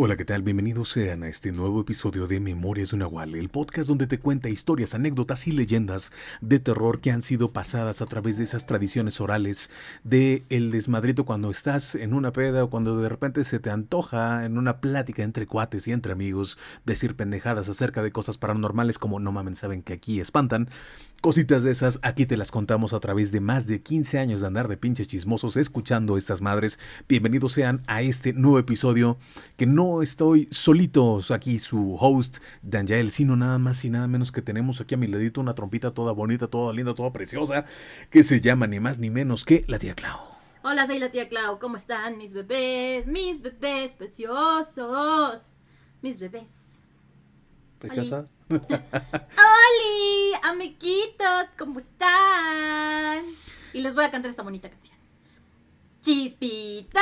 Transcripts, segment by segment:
Hola, ¿qué tal? Bienvenidos sean a este nuevo episodio de Memorias de un Nahual, el podcast donde te cuenta historias, anécdotas y leyendas de terror que han sido pasadas a través de esas tradiciones orales de el desmadrito cuando estás en una peda o cuando de repente se te antoja en una plática entre cuates y entre amigos decir pendejadas acerca de cosas paranormales como no mamen, saben que aquí espantan. Cositas de esas, aquí te las contamos a través de más de 15 años de andar de pinches chismosos escuchando estas madres. Bienvenidos sean a este nuevo episodio que no estoy solitos aquí su host Danjael, sino nada más y nada menos que tenemos aquí a mi ladito una trompita toda bonita, toda linda, toda preciosa, que se llama ni más ni menos que la tía Clau. Hola, soy la tía Clau. ¿Cómo están mis bebés? Mis bebés preciosos. Mis bebés. ¿Preciosas? ¡Holi! Amiguitos, ¿cómo están? Y les voy a cantar esta bonita canción. Chispita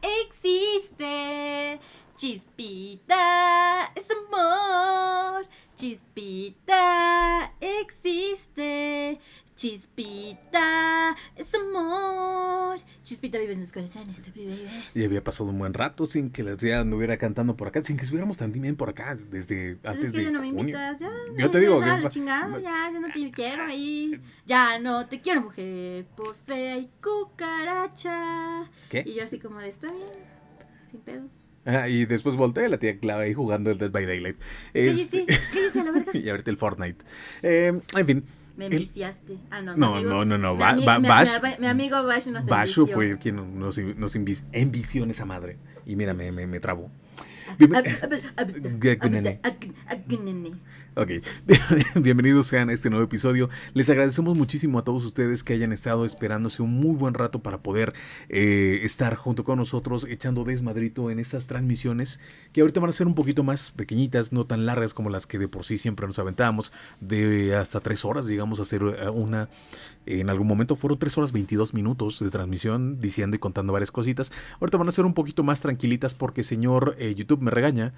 existe. Chispita es amor. Chispita existe. Chispita es amor. Chispita vive en sus corazones, tú vives. Y había pasado un buen rato sin que la tía anduviera cantando por acá, sin que estuviéramos tan bien por acá desde Pues antes es que de ya no me junio. invitas, ya. Yo ya, te digo ya, que- la chingada, ya, ya no te quiero ahí. Ya no te quiero, mujer, por fea y cucaracha. ¿Qué? Y yo así como de, está bien, sin pedos. Ah, y después volteé la tía Clau ahí jugando el Dead by Daylight. Este- cállate a la verga. y ahorita el Fortnite. Eh, en fin. Me enviciaste. Ah, no, No, amigo- no, no, no, mi Ba- mi- Bash- mi- Mi amigo Bash nos Basho envició. fue quien nos, nos envi- envició en esa madre. Y mira, me, me, me trabó. Ok, bienvenidos sean a este nuevo episodio. Les agradecemos muchísimo a todos ustedes que hayan estado esperándose un muy buen rato para poder eh, estar junto con nosotros echando desmadrito en estas transmisiones que ahorita van a ser un poquito más pequeñitas, no tan largas como las que de por sí siempre nos aventábamos, de hasta tres horas, digamos, hacer eh, una. En algún momento fueron tres horas 22 minutos de transmisión diciendo y contando varias cositas. Ahorita van a ser un poquito más tranquilitas porque señor eh, YouTube me regaña.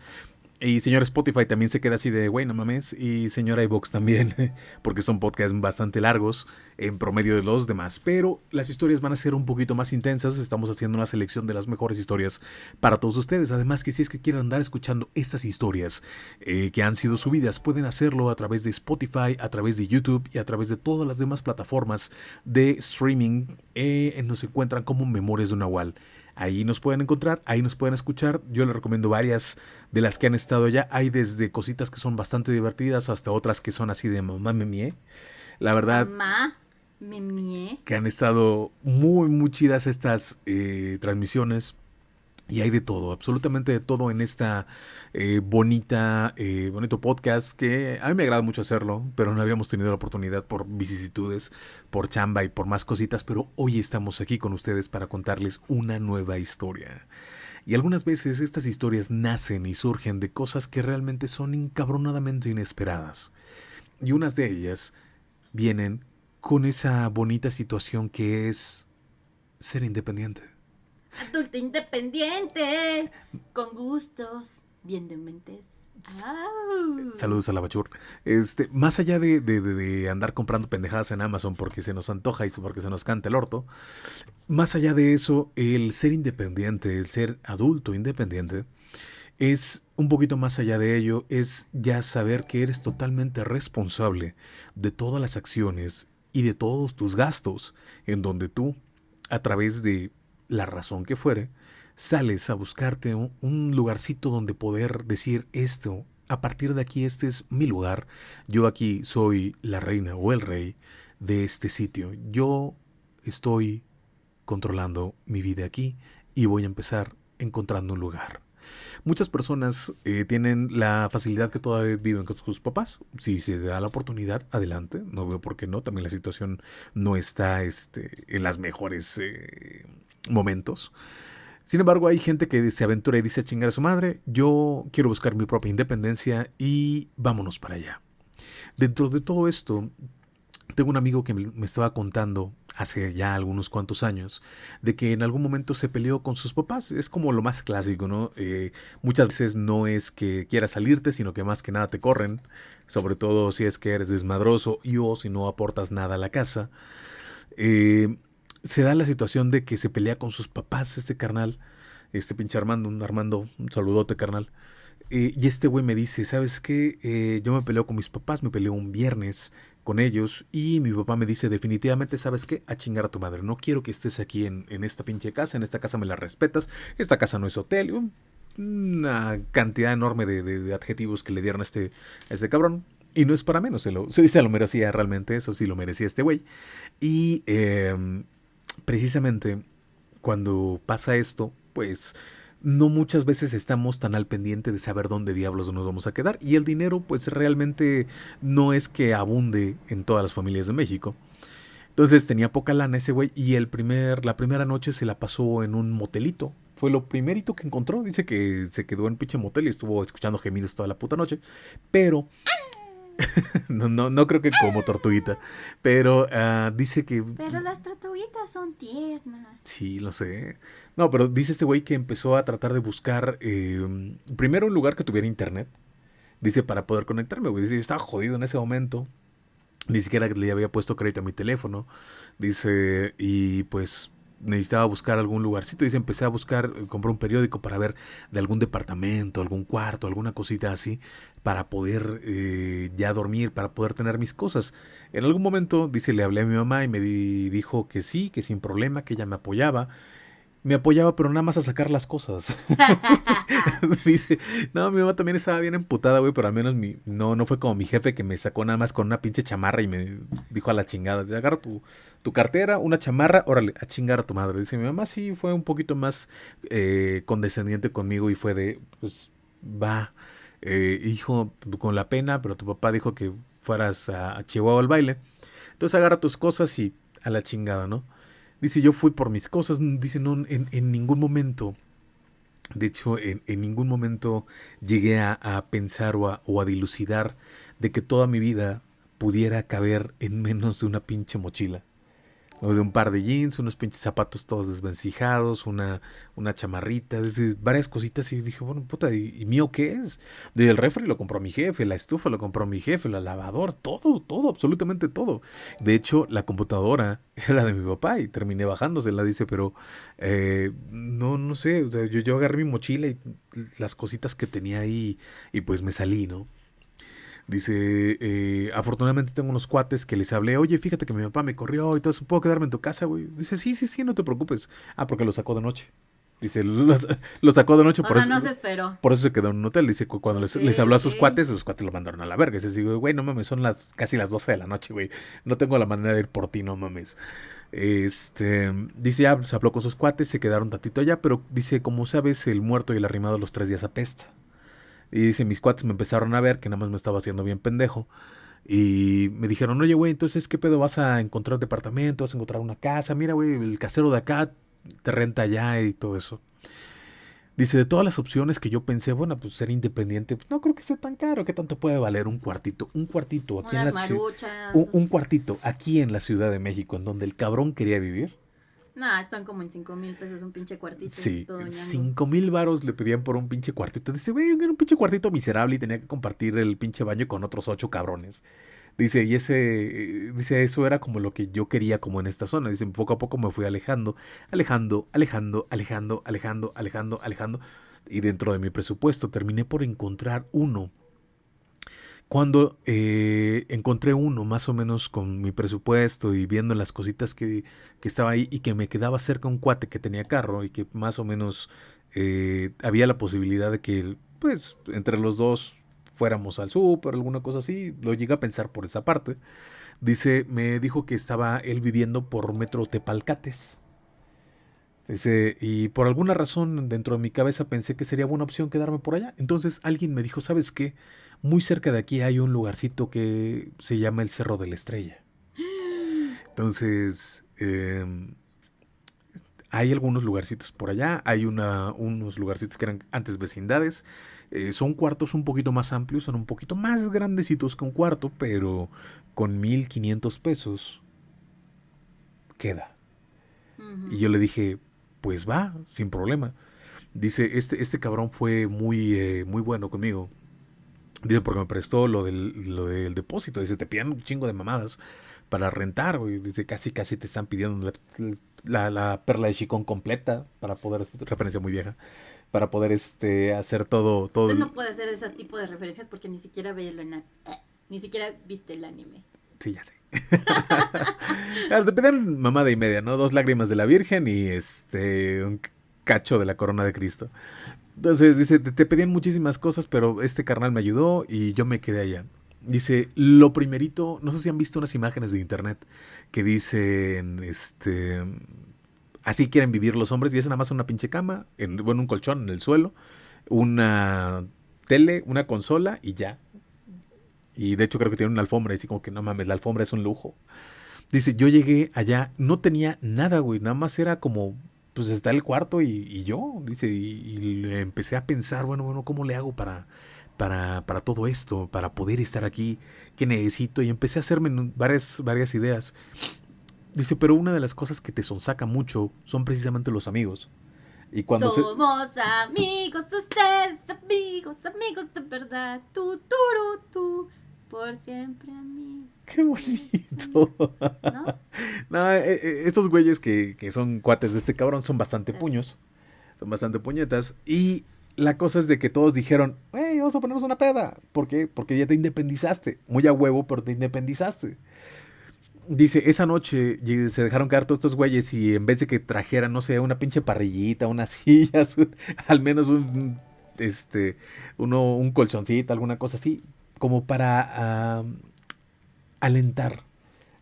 Y señor Spotify también se queda así de, güey, no mames. Y señor iVox también, porque son podcasts bastante largos en promedio de los demás. Pero las historias van a ser un poquito más intensas. Estamos haciendo una selección de las mejores historias para todos ustedes. Además que si es que quieren andar escuchando estas historias eh, que han sido subidas, pueden hacerlo a través de Spotify, a través de YouTube y a través de todas las demás plataformas de streaming. Eh, nos encuentran como Memorias de Nahual. Ahí nos pueden encontrar, ahí nos pueden escuchar. Yo les recomiendo varias de las que han estado ya. Hay desde cositas que son bastante divertidas hasta otras que son así de mamá me mie. La verdad Mamá, que han estado muy, muy chidas estas eh, transmisiones. Y hay de todo, absolutamente de todo en esta eh, bonita, eh, bonito podcast que a mí me agrada mucho hacerlo, pero no habíamos tenido la oportunidad por vicisitudes, por chamba y por más cositas, pero hoy estamos aquí con ustedes para contarles una nueva historia. Y algunas veces estas historias nacen y surgen de cosas que realmente son encabronadamente inesperadas. Y unas de ellas vienen con esa bonita situación que es ser independiente. Adulto independiente, con gustos, bien de mentes. Saludos a la Bachur. Este, más allá de- de- de andar comprando pendejadas en Amazon porque se nos antoja y porque se nos canta el orto, más allá de eso, el ser independiente, el ser adulto independiente, es un poquito más allá de ello, es ya saber que eres totalmente responsable de todas las acciones y de todos tus gastos, en donde tú, a través de la razón que fuere, sales a buscarte un, lugarcito donde poder decir esto, a partir de aquí este es mi lugar, yo aquí soy la reina o el rey de este sitio, yo estoy controlando mi vida aquí y voy a empezar encontrando un lugar. Muchas personas eh, tienen la facilidad que todavía viven con sus papás. Si se da la oportunidad, adelante. No veo por qué no. También la situación no está este, en las mejores eh, momentos. Sin embargo, hay gente que se aventura y dice a chingar a su madre, yo quiero buscar mi propia independencia y vámonos para allá. Dentro de todo esto, tengo un amigo que me estaba contando hace ya algunos cuantos años de que en algún momento se peleó con sus papás. Es como lo más clásico, ¿no? Eh, muchas veces no es que quieras salirte, sino que más que nada te corren, sobre todo si es que eres desmadroso y o si no aportas nada a la casa. Eh, se da la situación de que se pelea con sus papás este carnal este pinche Armando, un Armando, un saludote, carnal. Eh, y este güey me dice, ¿sabes qué? Eh, yo me peleo con mis papás, me peleo un viernes con ellos y mi papá me dice definitivamente, ¿sabes qué? A chingar a tu madre. No quiero que estés aquí en, en esta pinche casa, en esta casa me la respetas, esta casa no es hotel. Una cantidad enorme de, de, adjetivos que le dieron a este, a este cabrón. Y no es para menos, se lo, se, lo merecía realmente, eso sí lo merecía este güey. Y eh, precisamente cuando pasa esto, pues no muchas veces estamos tan al pendiente de saber dónde diablos nos vamos a quedar. Y el dinero, pues realmente no es que abunde en todas las familias de México. Entonces tenía poca lana ese güey y el primer, la primera noche se la pasó en un motelito. Fue lo primerito que encontró. Dice que se quedó en pinche motel y estuvo escuchando gemidos toda la puta noche. Pero no, no, no creo que como tortuguita. Pero uh, dice que. Pero las tortuguitas son tiernas. Sí, lo sé. No, pero dice este güey que empezó a tratar de buscar eh, primero un lugar que tuviera internet. Dice para poder conectarme, güey. Dice, yo estaba jodido en ese momento. Ni siquiera le había puesto crédito a mi teléfono. Dice, y pues necesitaba buscar algún lugarcito. Dice, empecé a buscar, eh, compré un periódico para ver de algún departamento, algún cuarto, alguna cosita así, para poder eh, ya dormir, para poder tener mis cosas. En algún momento, dice, le hablé a mi mamá y me dijo que sí, que sin problema, que ella me apoyaba me apoyaba, pero nada más a sacar las cosas. Dice, no, mi mamá también estaba bien emputada, güey, pero al menos mi, no, no fue como mi jefe que me sacó nada más con una pinche chamarra y me dijo a la chingada, agarra tu, tu cartera, una chamarra, órale, a chingar a tu madre. Dice, mi mamá sí fue un poquito más eh, condescendiente conmigo y fue de, pues, va, eh, hijo, con la pena, pero tu papá dijo que fueras a, a Chihuahua al baile. Entonces agarra tus cosas y a la chingada, ¿no? Dice, yo fui por mis cosas. Dice, no, en, en ningún momento, de hecho, en, en ningún momento llegué a, a pensar o a, o a, dilucidar de que toda mi vida pudiera caber en menos de una pinche mochila. O sea, un par de jeans, unos pinches zapatos todos desvencijados, una, una chamarrita, decir, varias cositas. Y dije, bueno, puta, ¿y, ¿y, mío qué es? El refri lo compró mi jefe, la estufa lo compró mi jefe, la lavadora, todo, todo, absolutamente todo. De hecho, la computadora era de mi papá y terminé bajándosela, dice, pero eh, no, no sé, o sea, yo, yo agarré mi mochila y las cositas que tenía ahí y pues me salí, ¿no? Dice, eh, afortunadamente tengo unos cuates que les hablé, oye, fíjate que mi papá me corrió y todo eso, ¿puedo quedarme en tu casa, güey? Dice, sí, sí, sí, no te preocupes. Ah, porque lo sacó de noche. Dice, lo, lo sacó de noche, o por sea, eso. no se esperó. Por eso se quedó en un hotel. Dice, cuando les, les habló a sus cuates, sus cuates lo mandaron a la verga. Dice, güey, no mames, son las casi las 12 de la noche, güey. No tengo la manera de ir por ti, no mames. Este, dice, ya, se habló con sus cuates, se quedaron tantito allá, pero dice, como sabes, el muerto y el arrimado los tres días apesta. Y dice, mis cuates me empezaron a ver que nada más me estaba haciendo bien pendejo. Y me dijeron, oye, güey, entonces, ¿qué pedo? ¿Vas a encontrar departamento? ¿Vas a encontrar una casa? Mira, güey, el casero de acá te renta allá y todo eso. Dice, de todas las opciones que yo pensé, bueno, pues ser independiente, pues no creo que sea tan caro. ¿Qué tanto puede valer un cuartito? Un cuartito aquí Unas en la ciudad. un cuartito aquí en la Ciudad de México, en donde el cabrón quería vivir. Nah, están como en 5 mil pesos un pinche cuartito. Sí, todo ñango. cinco mil varos le pedían por un pinche cuartito. Dice, güey, era un pinche cuartito miserable y tenía que compartir el pinche baño con otros ocho cabrones. Dice, y ese, eh, dice, eso era como lo que yo quería como en esta zona. Dice, poco a poco me fui alejando, alejando, alejando, alejando, alejando, alejando, alejando. Y dentro de mi presupuesto terminé por encontrar uno. Cuando eh, encontré uno más o menos con mi presupuesto y viendo las cositas que, que estaba ahí y que me quedaba cerca un cuate que tenía carro y que más o menos eh, había la posibilidad de que pues entre los dos fuéramos al súper, alguna cosa así, lo llegué a pensar por esa parte. Dice, me dijo que estaba él viviendo por Metro Tepalcates. Dice, y por alguna razón dentro de mi cabeza pensé que sería buena opción quedarme por allá. Entonces alguien me dijo, ¿sabes qué? Muy cerca de aquí hay un lugarcito que se llama el Cerro de la Estrella. Entonces, eh, hay algunos lugarcitos por allá, hay una, unos lugarcitos que eran antes vecindades. Eh, son cuartos un poquito más amplios, son un poquito más grandecitos que un cuarto, pero con 1500 pesos queda. Y yo le dije, pues va, sin problema. Dice, este, este cabrón fue muy, eh, muy bueno conmigo. Dice, porque me prestó lo del, lo del depósito. Dice, te piden un chingo de mamadas para rentar, güey. Dice, casi, casi te están pidiendo, la, la perla de Chicón completa para poder, referencia muy vieja, para poder este hacer todo todo Usted no puede hacer ese tipo de referencias porque ni siquiera ve el ana- ni siquiera viste el anime. Sí, ya sé. Te pedían mamada y media, ¿no? Dos lágrimas de la Virgen y este un cacho de la corona de Cristo. Entonces dice, te, te pedían muchísimas cosas, pero este carnal me ayudó y yo me quedé allá. Dice, lo primerito, no sé si han visto unas imágenes de internet que dicen, este, así quieren vivir los hombres y es nada más una pinche cama, en, bueno, un colchón en el suelo, una tele, una consola y ya. Y de hecho creo que tiene una alfombra, y así como que no mames, la alfombra es un lujo. Dice, yo llegué allá, no tenía nada, güey, nada más era como, pues está el cuarto y, y yo, dice, y, y le empecé a pensar, bueno, bueno, ¿cómo le hago para, para, para todo esto, para poder estar aquí? ¿Qué necesito? Y empecé a hacerme varias, varias ideas. Dice, pero una de las cosas que te sonsaca mucho son precisamente los amigos. Y cuando se... Somos amigos, ustedes amigos, amigos de verdad. Tú, tú, tú, por siempre amigos. ¡Qué bonito! ¿No? No, eh, eh, estos güeyes que, que son cuates de este cabrón son bastante puños. Son bastante puñetas. Y la cosa es de que todos dijeron, hey, vamos a ponernos una peda. ¿Por qué? Porque ya te independizaste. Muy a huevo, pero te independizaste. Dice, esa noche se dejaron caer todos estos güeyes y en vez de que trajeran, no sé, una pinche parrillita, unas sillas, un- al menos un, este, uno, un colchoncito, alguna cosa así, como para alentar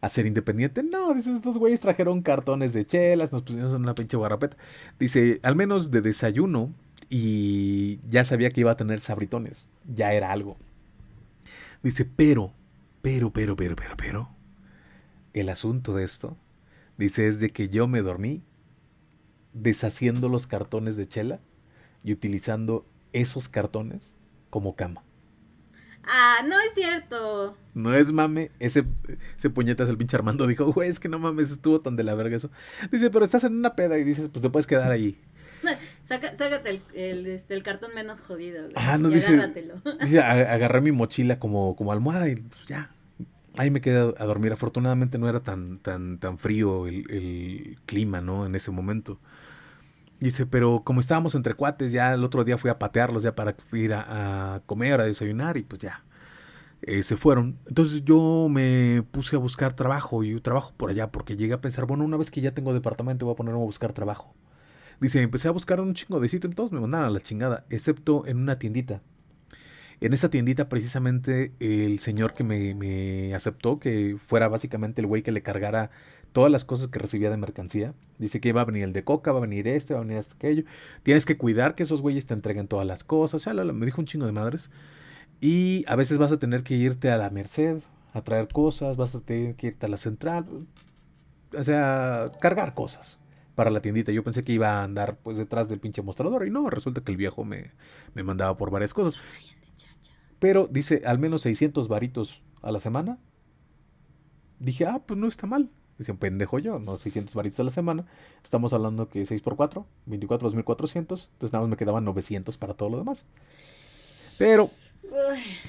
a ser independiente. No, dice, estos güeyes trajeron cartones de chelas, nos pusieron en una pinche guarapeta. Dice, al menos de desayuno y ya sabía que iba a tener sabritones. Ya era algo. Dice, pero, pero, pero, pero, pero, pero, el asunto de esto, dice, es de que yo me dormí deshaciendo los cartones de chela y utilizando esos cartones como cama. Ah, no es cierto. No es mame, ese, ese puñetas el pinche Armando dijo, güey, es que no mames, estuvo tan de la verga eso. Dice, pero estás en una peda y dices, pues te puedes quedar ahí. Saca, sácate el, el, este, el cartón menos jodido. güey, Ah, no y dice. agárratelo. Dice, "A- agarré mi mochila como, como almohada y pues ya. Ahí me quedé a, a dormir. Afortunadamente no era tan, tan, tan frío el, el clima, ¿no? En ese momento. Dice, pero como estábamos entre cuates, ya el otro día fui a patearlos ya para ir a, comer, a desayunar y pues ya. eh, se fueron. Entonces yo me puse a buscar trabajo y trabajo por allá porque llegué a pensar, bueno, una vez que ya tengo departamento voy a ponerme a buscar trabajo. Dice, empecé a buscar un chingo de sitio y todos me mandaron a la chingada, excepto en una tiendita. En esa tiendita precisamente el señor que me, me aceptó, que fuera básicamente el güey que le cargara todas las cosas que recibía de mercancía. Dice que va a venir el de coca, va a venir este, va a venir este, aquello. Tienes que cuidar que esos güeyes te entreguen todas las cosas. Ya, me dijo un chingo de madres. Y a veces vas a tener que irte a la Merced a traer cosas, vas a tener que irte a la central. O sea, cargar cosas para la tiendita. Yo pensé que iba a andar pues detrás del pinche mostrador y no, resulta que el viejo me, me mandaba por varias cosas. Pero dice al menos 600 varitos a la semana. Dije, ah, pues no está mal. Dice un pendejo yo, no 600 varitos a la semana. Estamos hablando que 6 por 4, 24, 2400. Entonces nada más me quedaban 900 para todo lo demás. Pero,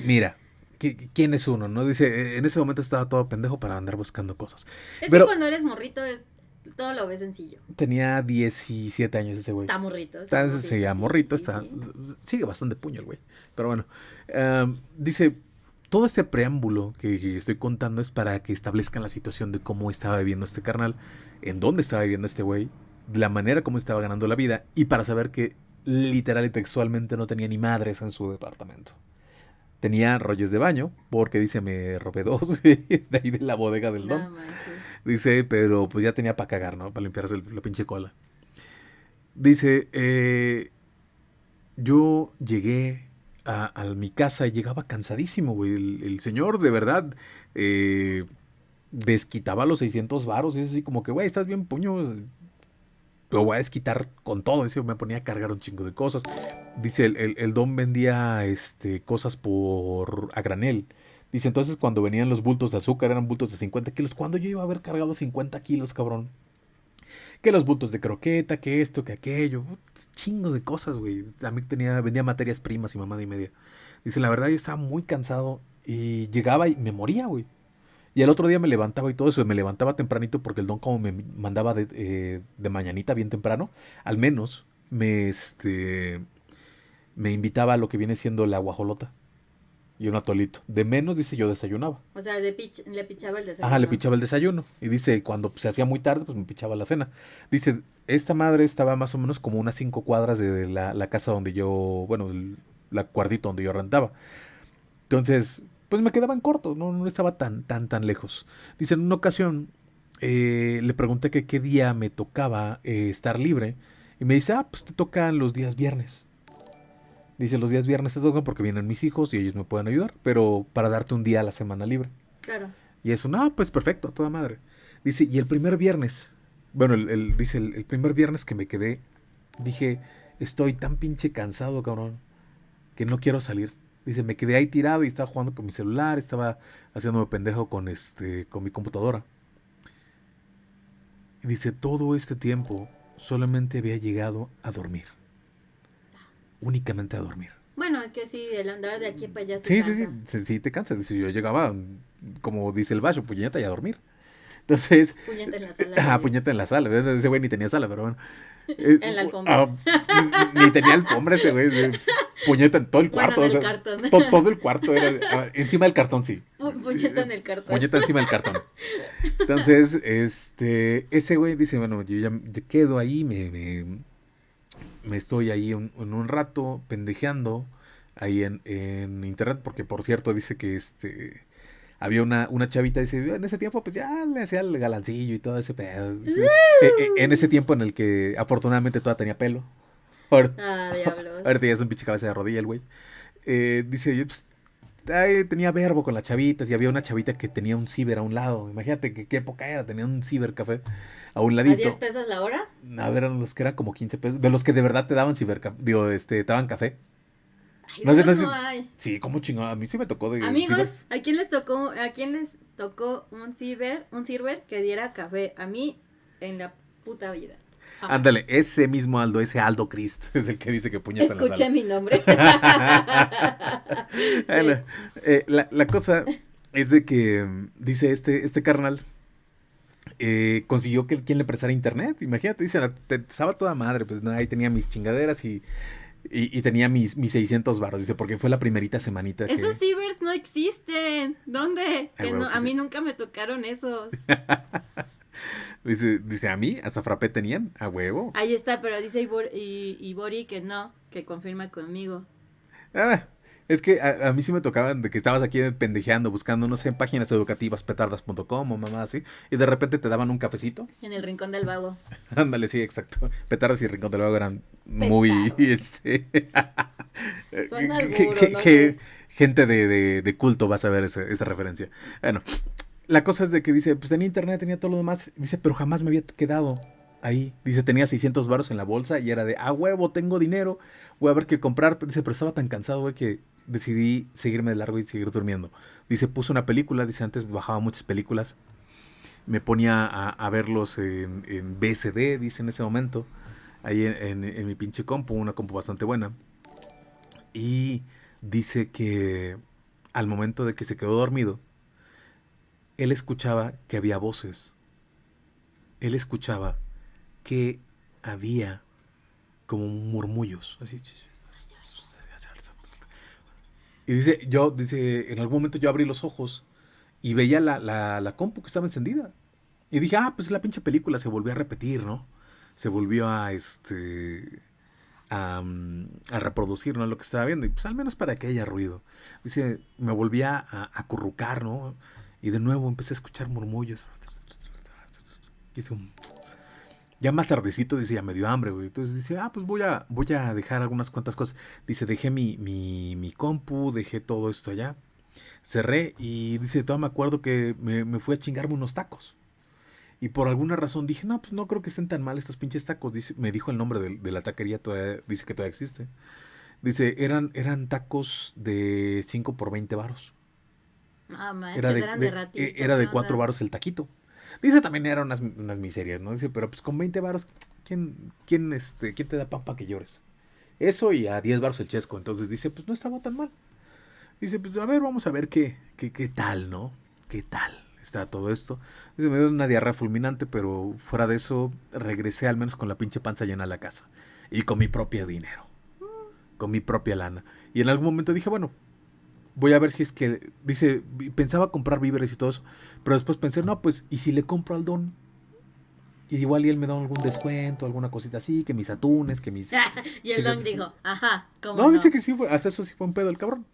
mira, ¿qui- ¿quién es uno? no Dice, en ese momento estaba todo pendejo para andar buscando cosas. es Pero- que cuando eres morrito, eh, todo lo ves sencillo. Tenía 17 años ese güey. Está morrito. Está, morrito, se llama sí, morrito, sí, está, sí. sigue bastante puño el güey. Pero bueno, em, dice, todo este preámbulo que, que estoy contando es para que establezcan la situación de cómo estaba viviendo este carnal, en dónde estaba viviendo este güey, la manera como estaba ganando la vida y para saber que literal y textualmente no tenía ni madres en su departamento. Tenía rollos de baño, porque dice, me robé dos de ahí de la bodega del don. No. Dice, pero pues ya tenía para cagar, ¿no? Para limpiarse el- la pinche cola. Dice, eh, yo llegué a, mi casa y llegaba cansadísimo, güey. El, el señor, de verdad, eh, desquitaba los 600 varos. Y es así como que, güey, estás bien puño. Lo voy a desquitar con todo. Dice, me ponía a cargar un chingo de cosas. Dice, el, el- el don vendía este, cosas por a granel. Dice, entonces cuando venían los bultos de azúcar eran bultos de 50 kilos. ¿Cuándo yo iba a haber cargado 50 kilos, cabrón? Que los bultos de croqueta, que esto, que aquello. Chingo de cosas, güey. También tenía, vendía materias primas y mamada y media. Dice, la verdad yo estaba muy cansado y llegaba y me moría, güey. Y el otro día me levantaba y todo eso, me levantaba tempranito porque el don como me mandaba de, eh, de mañanita bien temprano, al menos me, este, me invitaba a lo que viene siendo la guajolota y un atolito. De menos, dice, yo desayunaba. O sea, le, pich- le pichaba el desayuno. Ajá, le pichaba el desayuno. Y dice, cuando se hacía muy tarde, pues me pichaba la cena. Dice, esta madre estaba más o menos como unas cinco cuadras de la, la casa donde yo, bueno, el, la cuartito donde yo rentaba. Entonces, pues me quedaba en corto, no, no estaba tan, tan, tan lejos. Dice, en una ocasión eh, le pregunté que qué día me tocaba eh, estar libre. Y me dice, ah, pues te tocan los días viernes. Dice, los días viernes te tocan porque vienen mis hijos y ellos me pueden ayudar, pero para darte un día a la semana libre. Claro. Y eso, no, pues perfecto, a toda madre. Dice, y el primer viernes, bueno, el, el- dice, el, el primer viernes que me quedé, dije, estoy tan pinche cansado, cabrón, que no quiero salir. Dice, me quedé ahí tirado y estaba jugando con mi celular, estaba haciéndome pendejo con, este, con mi computadora. Y dice, todo este tiempo solamente había llegado a dormir. Únicamente a dormir. Bueno, es que sí, el andar de aquí para allá se Sí, sí, sí, cansa. sí, sí, te cansas. Dice, yo llegaba, como dice el bacho, puñeta y a dormir. Entonces, Puñeta en la sala. ah, puñeta en la sala. Ese güey ni tenía sala, pero bueno. Eh, En la alfombra. ah, ni ni tenía alfombra ese güey. Puñeta en todo el Bueno, cuarto. en o sea, cartón. to- todo el cuarto era. ah, encima del cartón, sí. Pu- Puñeta en el cartón. Puñeta encima del cartón. Entonces, este, ese güey dice, bueno, yo ya quedo ahí, me, me, me estoy ahí un- en un rato pendejeando ahí en, en internet, porque por cierto dice que este había una, una chavita, dice, en ese tiempo pues ya le hacía el galancillo y todo ese pedo. dice, "E- e- en ese tiempo en el que afortunadamente toda tenía pelo. Ahora- Ah, diablos. Ahorita ya es un pinche cabeza de rodilla el güey. Eh, dice, yo pues, ay, tenía verbo con las chavitas y había una chavita que tenía un ciber a un lado. Imagínate que qué época era, tenía un cibercafé a un ¿A ladito. 10 pesos la hora? A ver, eran los que eran como 15 pesos. De los que de verdad te daban cibercafé, digo, este, te daban café. Ay, No sé, no, hay. Sí, como chingón. A mí sí me tocó de Amigos. ¿a quién les tocó, a quién les tocó un ciber, un ciber que diera café? A mí, en la puta vida. Ándale, ese mismo Aldo, ese Aldo Christ, es el que dice que puñeta en la Escuché sala. mi nombre. Bueno, eh, la, la cosa es de que dice este, este carnal eh, consiguió que quien le prestara internet. Imagínate, dice, la- te, estaba toda madre, pues ahí tenía mis chingaderas y, y, y tenía mis, mis 600 barros. Dice, porque fue la primerita semanita que... Esos cibers no existen. ¿Dónde? Ah, Que no- que a sí. mí nunca me tocaron esos. Dice, dice, a mí, hasta frappé tenían, a huevo. Ahí está, pero dice Ibor, y, Ibori que no, que confirma conmigo. Ah, es que a, a mí sí me tocaban de que estabas aquí pendejeando, buscando, no sé, en páginas educativas, petardas.com o mamá así, y de repente te daban un cafecito. En el rincón del vago. Ándale, sí, exacto. Petardas y Rincón del Vago eran muy, este... Suena que- alburo, que- no que sé. gente de, de- de culto va a saber ese- esa referencia. Bueno, la cosa es de que dice, pues tenía internet, tenía todo lo demás. Dice, pero jamás me había quedado ahí. Dice, tenía 600 baros en la bolsa y era de, ah, huevo, tengo dinero, voy a ver qué comprar. Dice, pero estaba tan cansado, güey, que decidí seguirme de largo y seguir durmiendo. Dice, puse una película, dice, antes bajaba muchas películas. Me ponía a, verlos en, en BSD, dice en ese momento. Ahí en- en mi pinche compu, una compu bastante buena. Y dice que al momento de que se quedó dormido, él escuchaba que había voces. Él escuchaba que había como murmullos. Así. Y dice, yo, dice, en algún momento yo abrí los ojos y veía la, la, la compu que estaba encendida. Y dije, ah, pues la pinche película se volvió a repetir, ¿no? Se volvió a, este, a, mm, a reproducir, ¿no? Lo que estaba viendo. Y pues al menos para que haya ruido. Dice, me volví a a acurrucar, ¿no? Y de nuevo empecé a escuchar murmullos. Ya más tardecito, dice, ya me dio hambre, güey. Entonces dice, ah, pues voy a, voy a dejar algunas cuantas cosas. Dice, dejé mi, mi, mi compu, dejé todo esto allá. Cerré y dice, todavía me acuerdo que me, me fui a chingarme unos tacos. Y por alguna razón dije, no, pues no creo que estén tan mal estos pinches tacos. Dice, me dijo el nombre de, de la taquería, todavía, dice que todavía existe. Dice, eran, eran tacos de 5 por 20 varos. Ah, manches, Era de, eran de- de, ratito. eh, era de ¿no? 4 varos el taquito. Dice también eran unas, unas miserias, ¿no? Dice, pero pues con 20 varos, ¿quién, quién, este, ¿quién te da pan para que llores? Eso y a 10 varos el chesco. Entonces dice, pues no estaba tan mal. Dice, pues a ver, vamos a ver qué, qué, qué tal, ¿no? ¿Qué tal? está todo esto. Dice, me dio una diarrea fulminante, pero fuera de eso, regresé al menos con la pinche panza llena a la casa. Y con mi propio dinero. Con mi propia lana. Y en algún momento dije, bueno, voy a ver si es que, dice, pensaba comprar víveres y todo eso, pero después pensé, no, pues, ¿y si le compro al don? Y igual y él me da algún descuento, alguna cosita así, que mis atunes, que mis... y el don dijo, ajá, ¿cómo no, no, dice que sí fue, hasta eso sí fue un pedo el cabrón.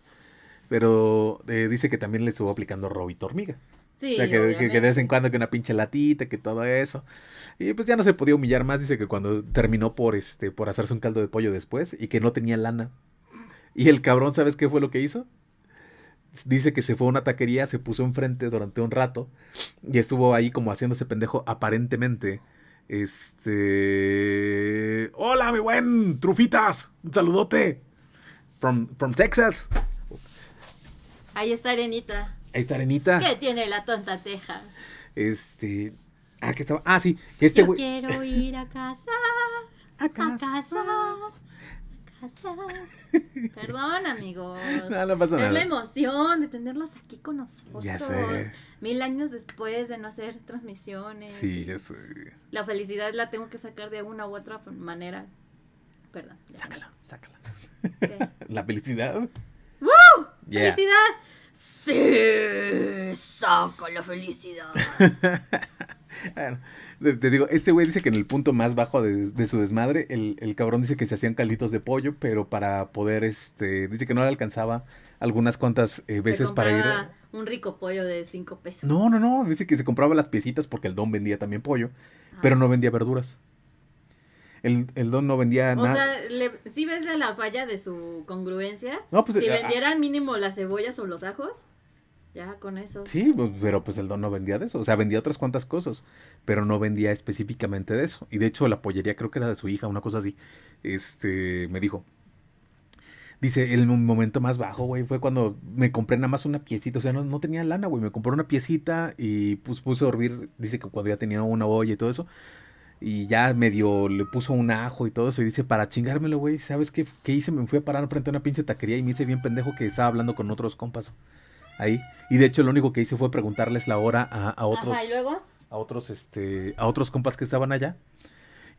Pero eh, dice que también le estuvo aplicando robito hormiga. Sí, o sea, que, que, que, de vez en cuando que una pinche latita, que todo eso. Y pues ya no se podía humillar más. Dice que cuando terminó por este, por hacerse un caldo de pollo después y que no tenía lana. Y el cabrón, ¿sabes qué fue lo que hizo? Dice que se fue a una taquería, se puso enfrente durante un rato y estuvo ahí como haciéndose pendejo aparentemente. Este. Hola, mi buen Trufitas. Un saludote. From, from Texas. Ahí está Arenita. Ahí está Arenita. ¿Qué tiene la tonta Texas? Este. Ah, que estaba. Ah, sí. Este Yo güey. quiero ir a casa. A casa. A casa. A casa. Perdón, amigos. No, no pasa es nada. la emoción de tenerlos aquí con nosotros. Ya sé. Mil años después de no hacer transmisiones. Sí, ya sé. La felicidad la tengo que sacar de una u otra manera. Perdón. Sácala, sácala. ¿Qué? La felicidad. ¡Woo! Yeah. ¡Felicidad! Sí, saco la felicidad. Bueno, te, digo, este güey dice que en el punto más bajo de, de su desmadre, el, el cabrón dice que se hacían calditos de pollo, pero para poder, este, dice que no le alcanzaba algunas cuantas eh, veces Se para ir. compraba Un rico pollo de 5 pesos. No, no, no, dice que se compraba las piecitas porque el don vendía también pollo, Ah. pero no vendía verduras. El, el don no vendía O nada. sea, le, ¿sí ves la falla de su congruencia? No, pues, si vendieran mínimo las cebollas o los ajos, ya con eso. Sí, pues, pero pues el don no vendía de eso. O sea, vendía otras cuantas cosas, pero no vendía específicamente de eso. Y de hecho, la pollería creo que era de su hija, una cosa así. Este, me dijo. Dice, el mo- momento más bajo, güey, fue cuando me compré nada más una piecita. O sea, no, no tenía lana, güey. Me compré una piecita y pues puse a hervir. Dice que cuando ya tenía una olla y todo eso. Y ya medio le puso un ajo y todo eso. Y dice, para chingármelo, güey, ¿sabes qué, qué hice? Me fui a parar frente a una pinche taquería y me hice bien pendejo que estaba hablando con otros compas. Ahí. Y de hecho, lo único que hice fue preguntarles la hora a, a otros Ajá, y luego. a otros, este, a otros compas que estaban allá.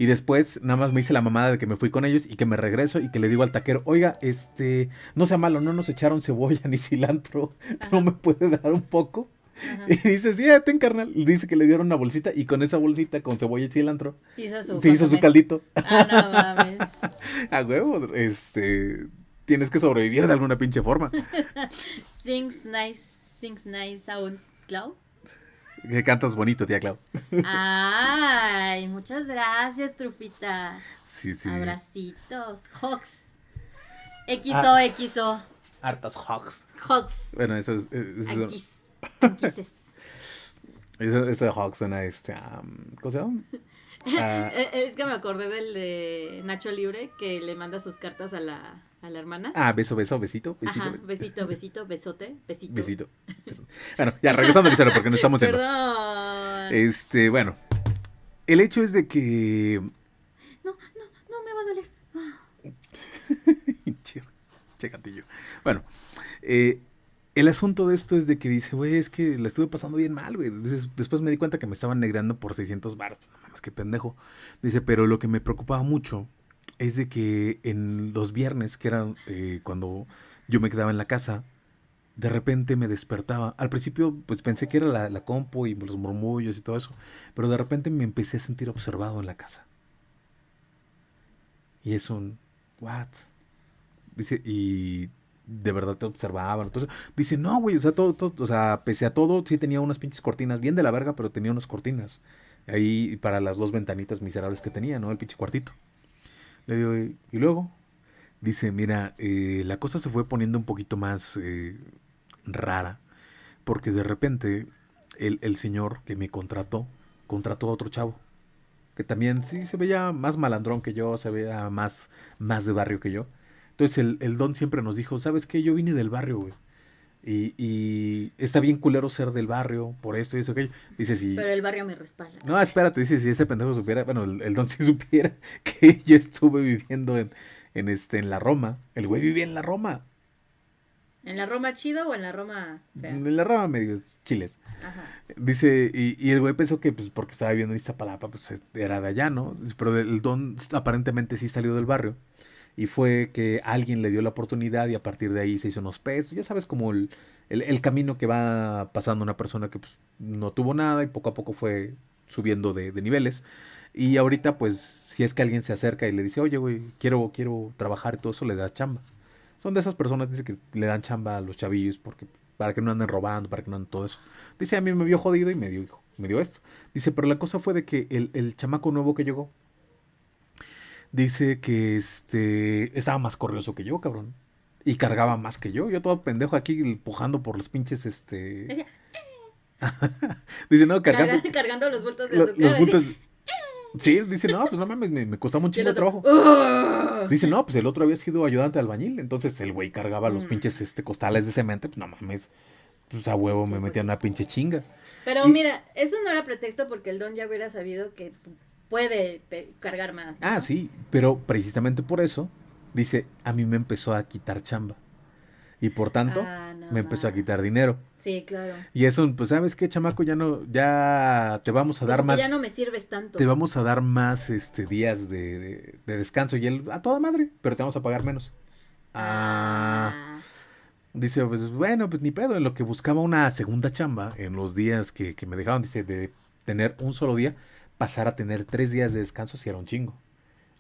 Y después nada más me hice la mamada de que me fui con ellos y que me regreso y que le digo al taquero, oiga, este, no sea malo, no nos echaron cebolla ni cilantro, ¿no me puede dar un poco? Ajá. Y dice, sí, ya ten carnal. Y dice que le dieron una bolsita y con esa bolsita con cebolla y cilantro Hizo su. se hizo su caldito. Ah, no mames. A huevo, este, tienes que sobrevivir de alguna pinche forma. Sings nice, sings nice sound cloud. Que cantas bonito, tía Clau. Ay, muchas gracias, trupita. Sí, sí. Abracitos. Hawks. XO, Ah. XO. Hartas hogs. Hawks. Bueno, eso es, eso, Anquis. Anquises. eso, eso de suena este, am, ¿cómo se llama? Ah, Eh, Es que me acordé del de Nacho Libre que le manda sus cartas a la, a la hermana. Ah, beso, beso, besito, besito. Ajá, besito, besito, besote, besito. Besito. Bueno, ya regresando al cero porque no estamos yendo. Perdón. Este, bueno. El hecho es de que. No, no, no me va a doler. che, che gatillo. Bueno, eh, el asunto de esto es de que dice, güey, es que la estuve pasando bien mal, güey. Des- Después me di cuenta que me estaban negrando por 600 baros. Mames, qué pendejo. Dice, pero lo que me preocupaba mucho es de que en los viernes, que eran eh, cuando yo me quedaba en la casa, de repente me despertaba. Al principio, pues pensé que era la, la compu y los murmullos y todo eso, pero de repente me empecé a sentir observado en la casa. Y es un, ¿what? Dice, y de verdad te observaban. Entonces, dice, no, güey, o sea, todo, todo, o sea, pese a todo, sí tenía unas pinches cortinas, bien de la verga, pero tenía unas cortinas. Ahí para las dos ventanitas miserables que tenía, ¿no? El pinche cuartito. Le digo, y, y luego, dice, mira, eh, la cosa se fue poniendo un poquito más eh, rara, porque de repente el, el señor que me contrató, contrató a otro chavo, que también sí se veía más malandrón que yo, se veía más, más de barrio que yo. Entonces el, el don siempre nos dijo, ¿sabes qué? Yo vine del barrio, güey. Y, y está bien culero ser del barrio, por esto y eso, aquello. Dice, si... Pero el barrio me respalda. No, espérate, dice, si ese pendejo supiera, bueno, el, el don si supiera que yo estuve viviendo en, en, este, en la Roma. El güey vivía en la Roma. ¿En la Roma chido o en la Roma fea? En la rama medio chiles. Ajá. Dice, y, y el güey pensó que pues porque estaba viviendo en Iztapalapa, pues era de allá, ¿no? Pero el don aparentemente sí salió del barrio. Y fue que alguien le dio la oportunidad y a partir de ahí se hizo unos pesos. Ya sabes, como el, el, camino que va pasando una persona que pues, no tuvo nada y poco a poco fue subiendo de, de niveles. Y ahorita, pues, si es que alguien se acerca y le dice, oye, güey, quiero, quiero trabajar y todo eso, le da chamba. Son de esas personas, dice que le dan chamba a los chavillos porque para que no anden robando, para que no anden todo eso. Dice, a mí me vio jodido y me dio, me dio esto. Dice, pero la cosa fue de que el, el chamaco nuevo que llegó, dice que este estaba más corrioso que yo, cabrón. Y cargaba más que yo. Yo todo pendejo aquí empujando por los pinches, este... Decía, dice, no, cargando... cargando, cargando los bultos de lo- azúcar. los así. bultos... Sí, dice, no, pues no mames, me, me costaba un chingo de trabajo. Dice, no, pues el otro había sido ayudante albañil. Entonces el güey cargaba los Mm. pinches este, costales de cemento. Pues no mames. Pues a huevo me metían pues. una pinche chinga. Pero Y- mira, eso no era pretexto porque el don ya hubiera sabido que puede cargar más. ¿no? Ah, sí, pero precisamente por eso, dice, a mí me empezó a quitar chamba. Y por tanto, Ah, no me empezó a quitar dinero. Sí, claro. Y eso, pues, ¿sabes qué, chamaco? Ya no, ya te vamos a dar Como más, ya no me sirves tanto. te vamos a dar más, este, días de, de- de descanso. Y él, a toda madre, pero te vamos a pagar menos. Ah, Ah. dice, pues, bueno, pues ni pedo. En lo que buscaba una segunda chamba, en los días que, que me dejaban, dice, de tener un solo día, pasar a tener tres días de descanso si era un chingo.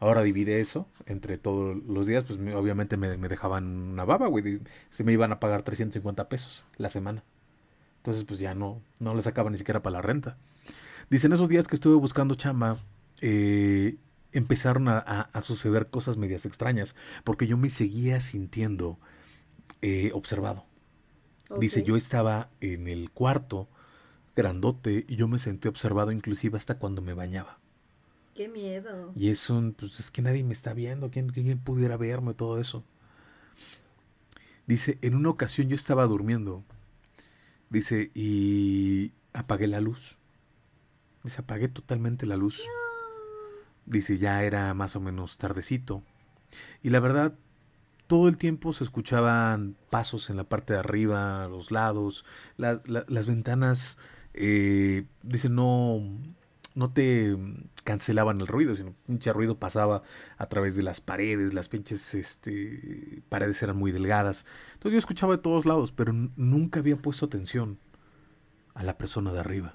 Ahora divide eso entre todos los días, pues me- obviamente me, me dejaban una baba, güey. Se me iban a pagar 350 pesos la semana. Entonces, pues ya no, no le sacaba ni siquiera para la renta. Dicen esos días que estuve buscando chamba, eh, empezaron a, a- a suceder cosas medias extrañas, porque yo me seguía sintiendo eh, observado. Dice, yo estaba en el cuarto grandote y yo me sentí observado inclusive hasta cuando me bañaba. Qué miedo. Y es un, pues es que nadie me está viendo, ¿quién, quién pudiera verme? Todo eso. Dice, en una ocasión yo estaba durmiendo. Dice, y apagué la luz. Dice, apagué totalmente la luz. Dice, ya era más o menos tardecito. Y la verdad, todo el tiempo se escuchaban pasos en la parte de arriba, a los lados, la- la- las ventanas, eh, dice, no, no te cancelaban el ruido, sino pinche ruido pasaba a través de las paredes, las pinches este, paredes eran muy delgadas. Entonces yo escuchaba de todos lados, pero nunca había puesto atención a la persona de arriba.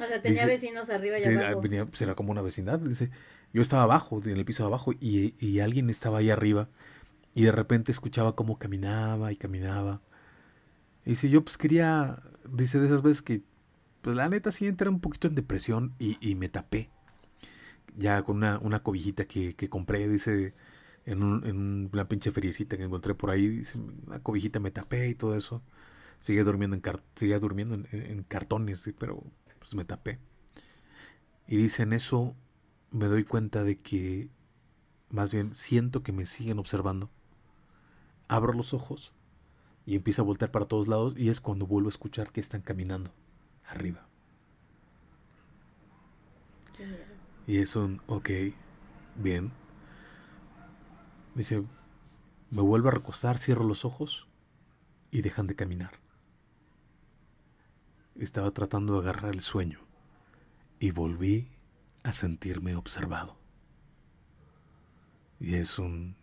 O sea, tenía Dice- vecinos arriba y abajo. venía- pues, era como una vecindad. Dice, yo estaba abajo, en el piso de abajo, y, y alguien estaba ahí arriba, y de repente escuchaba cómo caminaba y caminaba. Y dice, yo pues quería, dice, de esas veces que, pues la neta sí entré un poquito en depresión y, y me tapé. Ya con una, una cobijita que, que compré, dice, en, un- en una pinche feriecita que encontré por ahí, dice, una cobijita me tapé y todo eso. Sigue durmiendo en, car- seguía durmiendo en, en cartones, sí, pero pues me tapé. Y dice, en eso me doy cuenta de que, más bien, siento que me siguen observando. Abro los ojos y empiezo a voltear para todos lados y es cuando vuelvo a escuchar que están caminando arriba. Y es un, ok, bien. Dice, me vuelvo a recostar, cierro los ojos y dejan de caminar. Estaba tratando de agarrar el sueño y volví a sentirme observado. Y es un...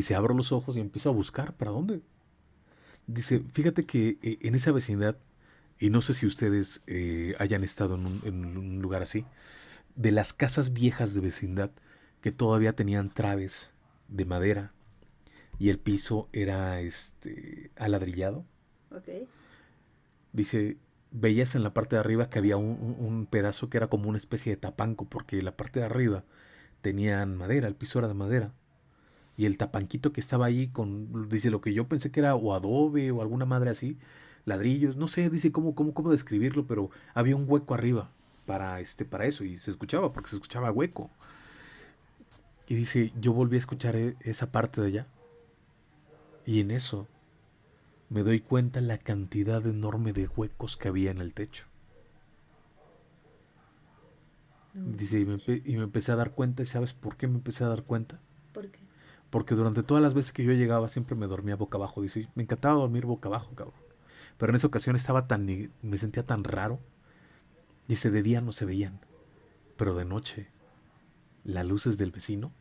Dice, abro los ojos y empiezo a buscar. ¿Para dónde? Dice, fíjate que eh, en esa vecindad, y no sé si ustedes eh, hayan estado en un, en un lugar así, de las casas viejas de vecindad que todavía tenían traves de madera y el piso era este aladrillado. Dice, veías en la parte de arriba que había un, un- un pedazo que era como una especie de tapanco, porque la parte de arriba tenían madera, el piso era de madera. Y el tapanquito que estaba ahí con, dice, lo que yo pensé que era o adobe o alguna madre así, ladrillos, no sé, dice cómo, cómo, cómo describirlo, pero había un hueco arriba para, este, para eso y se escuchaba, porque se escuchaba hueco. Y dice, yo volví a escuchar e- esa parte de allá. Y en eso me doy cuenta la cantidad enorme de huecos que había en el techo. Dice, y me, y me empecé a dar cuenta, ¿y sabes por qué me empecé a dar cuenta? Porque durante todas las veces que yo llegaba siempre me dormía boca abajo. Dice, me encantaba dormir boca abajo, cabrón. Pero en esa ocasión estaba tan, me sentía tan raro. Dice, de día no se veían. Pero de noche, las luces del vecino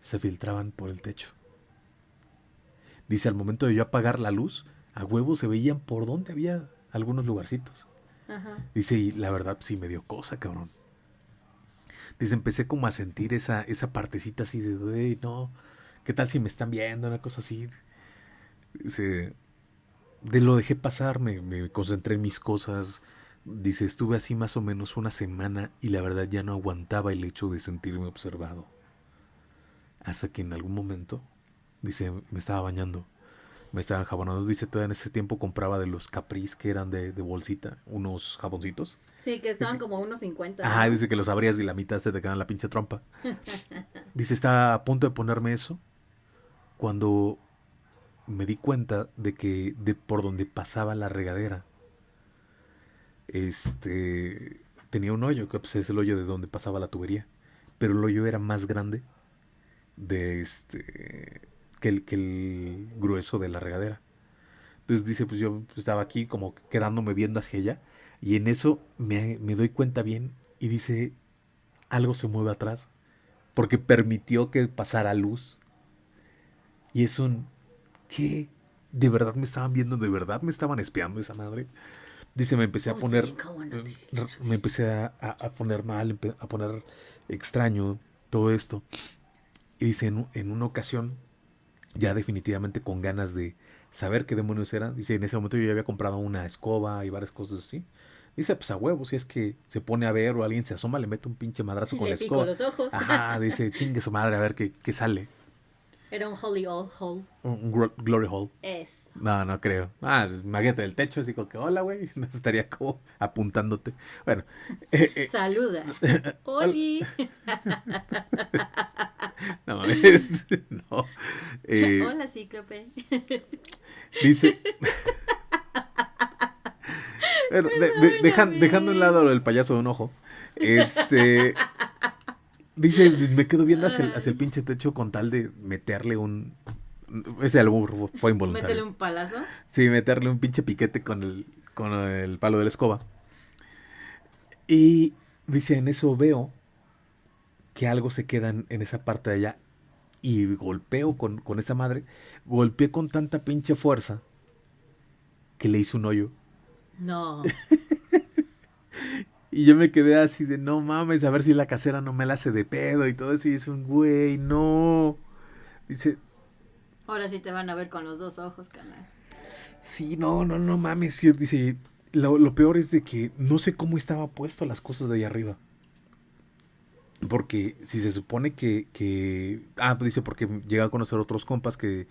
se filtraban por el techo. Dice, al momento de yo apagar la luz, a huevo se veían por donde había algunos lugarcitos. Dice, y la verdad sí me dio cosa, cabrón. Dice, empecé como a sentir esa, esa partecita así de, güey, no, ¿qué tal si me están viendo? Una cosa así. Dice, de lo dejé pasar, me, me concentré en mis cosas. Dice, estuve así más o menos una semana y la verdad ya no aguantaba el hecho de sentirme observado. Hasta que en algún momento, dice, me estaba bañando me estaban jabonando. Dice, todavía en ese tiempo compraba de los Caprice que eran de, bolsita, unos jaboncitos. Sí, que estaban como unos 50. Ajá, dice que los abrías y la mitad se te quedan la pinche trompa. dice, está a punto de ponerme eso cuando me di cuenta de que de por donde pasaba la regadera, este, tenía un hoyo, que pues, es el hoyo de donde pasaba la tubería, pero el hoyo era más grande de este que el, que el grueso de la regadera. Entonces dice, pues yo estaba aquí como quedándome viendo hacia allá y en eso me, me doy cuenta bien y dice, algo se mueve atrás porque permitió que pasara luz. Y es un, ¿qué? ¿De verdad me estaban viendo? ¿De verdad me estaban espiando esa madre? Dice, me empecé a oh, poner, eh, me empecé a, a, poner mal, a poner extraño todo esto. Y dice, en, en una ocasión ya definitivamente con ganas de saber qué demonios era. Dice, en ese momento yo ya había comprado una escoba y varias cosas así. Dice, pues a huevo, si es que se pone a ver o alguien se asoma, le mete un pinche madrazo con la escoba. los ojos. Ajá, dice, chingue su madre, a ver qué, qué sale. Era un holy all hole. Un, glory hole. Es. No, no creo. Ah, maguete del techo, así como que, hola, güey. Estaría como apuntándote. Bueno. Eh, eh. Saluda. Oli. no mames. no. Eh, hola, cíclope. dice. bueno, dejando un lado el payaso de un ojo. Este. Dice, me quedo viendo hacia el, hacia el pinche techo con tal de meterle un. Ese albur fue involuntario. ¿Meterle un palazo? Sí, meterle un pinche piquete con el, con el palo de la escoba. Y dice, en eso veo que algo se queda en, esa parte de allá. Y golpeo con, con esa madre. Golpeé con tanta pinche fuerza que le hice un hoyo. No. Y yo me quedé así de, no mames, a ver si la casera no me la hace de pedo y todo eso. Y es un güey, no. Dice. Ahora sí te van a ver con los dos ojos, canal. Sí, no, no, no mames. dice, lo, peor es de que no sé cómo estaba puesto las cosas de ahí arriba. Porque si se supone que, que ah, pues dice, porque llega a conocer otros compas que,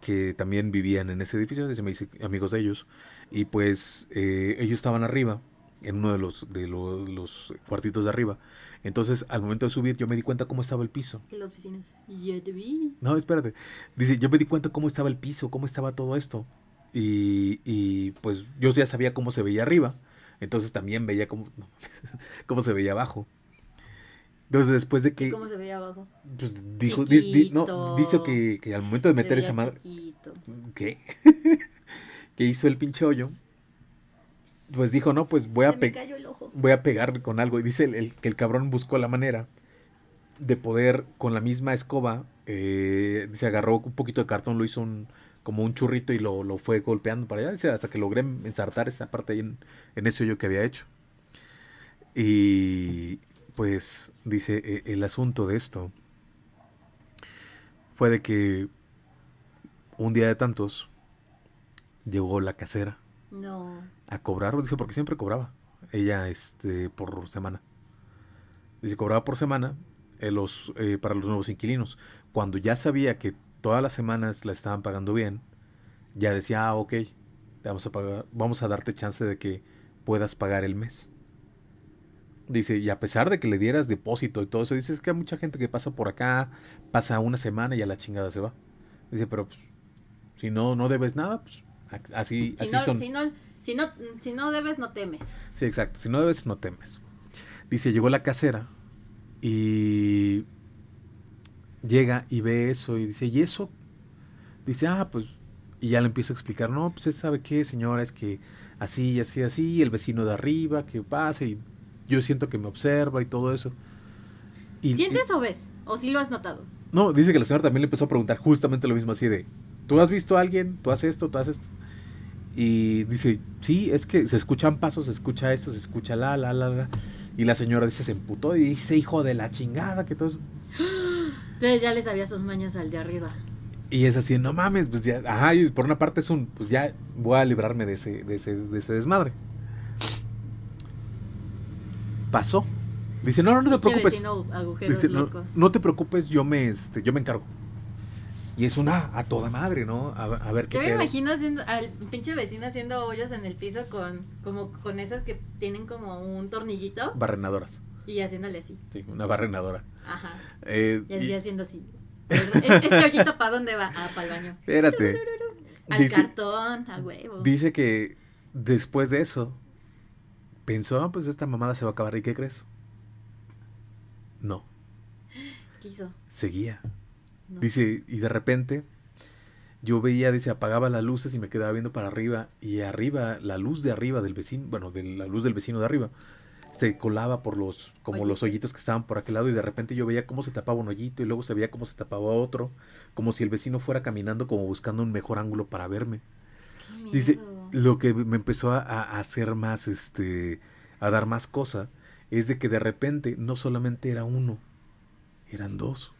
que también vivían en ese edificio, dice, me dice amigos de ellos, y pues eh, ellos estaban arriba en uno de los, de los, cuartitos de arriba. Entonces, al momento de subir, yo me di cuenta cómo estaba el piso. Y los vecinos, ya te vi. No, espérate. Dice, yo me di cuenta cómo estaba el piso, cómo estaba todo esto. Y, y pues yo ya sabía cómo se veía arriba. Entonces también veía cómo, cómo se veía abajo. Entonces después de que... ¿Cómo se veía abajo? Pues dijo, no, dice que, que, al momento de meter esa madre... ¿Qué? que hizo el pinche hoyo pues dijo, no, pues voy a, voy a pegar con algo. Y dice el, que el cabrón buscó la manera de poder con la misma escoba, eh, se agarró un poquito de cartón, lo hizo un, como un churrito y lo, lo fue golpeando para allá, dice, hasta que logré ensartar esa parte ahí en, en ese hoyo que había hecho. Y pues dice, e, el asunto de esto fue de que un día de tantos llegó la casera no. A cobrar, dice, porque siempre cobraba. Ella, este, por semana. Dice, cobraba por semana eh, los, eh, para los nuevos inquilinos. Cuando ya sabía que todas las semanas la estaban pagando bien, ya decía, ah, ok, vamos a, pagar, vamos a darte chance de que puedas pagar el mes. Dice, y a pesar de que le dieras depósito y todo eso, dice, que hay mucha gente que pasa por acá, pasa una semana y a la chingada se va. Dice, pero pues, si no, no debes nada, pues Así, si así no, son. Si no, si, no, si no debes, no temes. Sí, exacto. Si no debes, no temes. Dice, llegó la casera y llega y ve eso y dice, ¿y eso? Dice, ah, pues, y ya le empiezo a explicar, no, pues, ¿sabe qué, señora? Es que así, así, así, el vecino de arriba, que pasa, y yo siento que me observa y todo eso. Y, ¿Sientes o ves? ¿O sí lo has notado? No, dice que la señora también le empezó a preguntar justamente lo mismo, así de, ¿tú has visto a alguien? ¿Tú haces esto? ¿Tú haces esto? Y dice, sí, es que se escuchan pasos, se escucha esto, se escucha la, la, la, la. Y la señora dice, se emputó y dice, hijo de la chingada, que todo eso. Entonces ya les sabía sus mañas al de arriba. Y es así, no mames, pues ya, ajá, y por una parte es un, pues ya voy a librarme de ese, de ese, de ese desmadre. Pasó. Dice, no, no, no te preocupes. Dice, no, no, te preocupes, yo me, este, yo me encargo. Y es una a toda madre, ¿no? A, ver qué Yo me imagino haciendo, al pinche vecino haciendo hoyos en el piso con, como, con esas que tienen como un tornillito. Barrenadoras. Y haciéndole así. Sí, una barrenadora. Ajá. Eh, y así haciendo así. ¿Este hoyito para dónde va? Ah, para el baño. Espérate. Al cartón, a huevo. Dice que después de eso pensó, ah, pues esta mamada se va a acabar. ¿Y qué crees? No. Quiso. Seguía. Dice, y de repente yo veía, dice, apagaba las luces y me quedaba viendo para arriba. Y arriba, la luz de arriba del vecino, bueno, de la luz del vecino de arriba, se colaba por los, como los hoyitos que estaban por aquel lado. Y de repente yo veía cómo se tapaba un hoyito y luego se veía cómo se tapaba otro. Como si el vecino fuera caminando, como buscando un mejor ángulo para verme. Dice, lo que me empezó a, a, hacer más, este, a dar más cosa, es de que de repente no solamente era uno, eran dos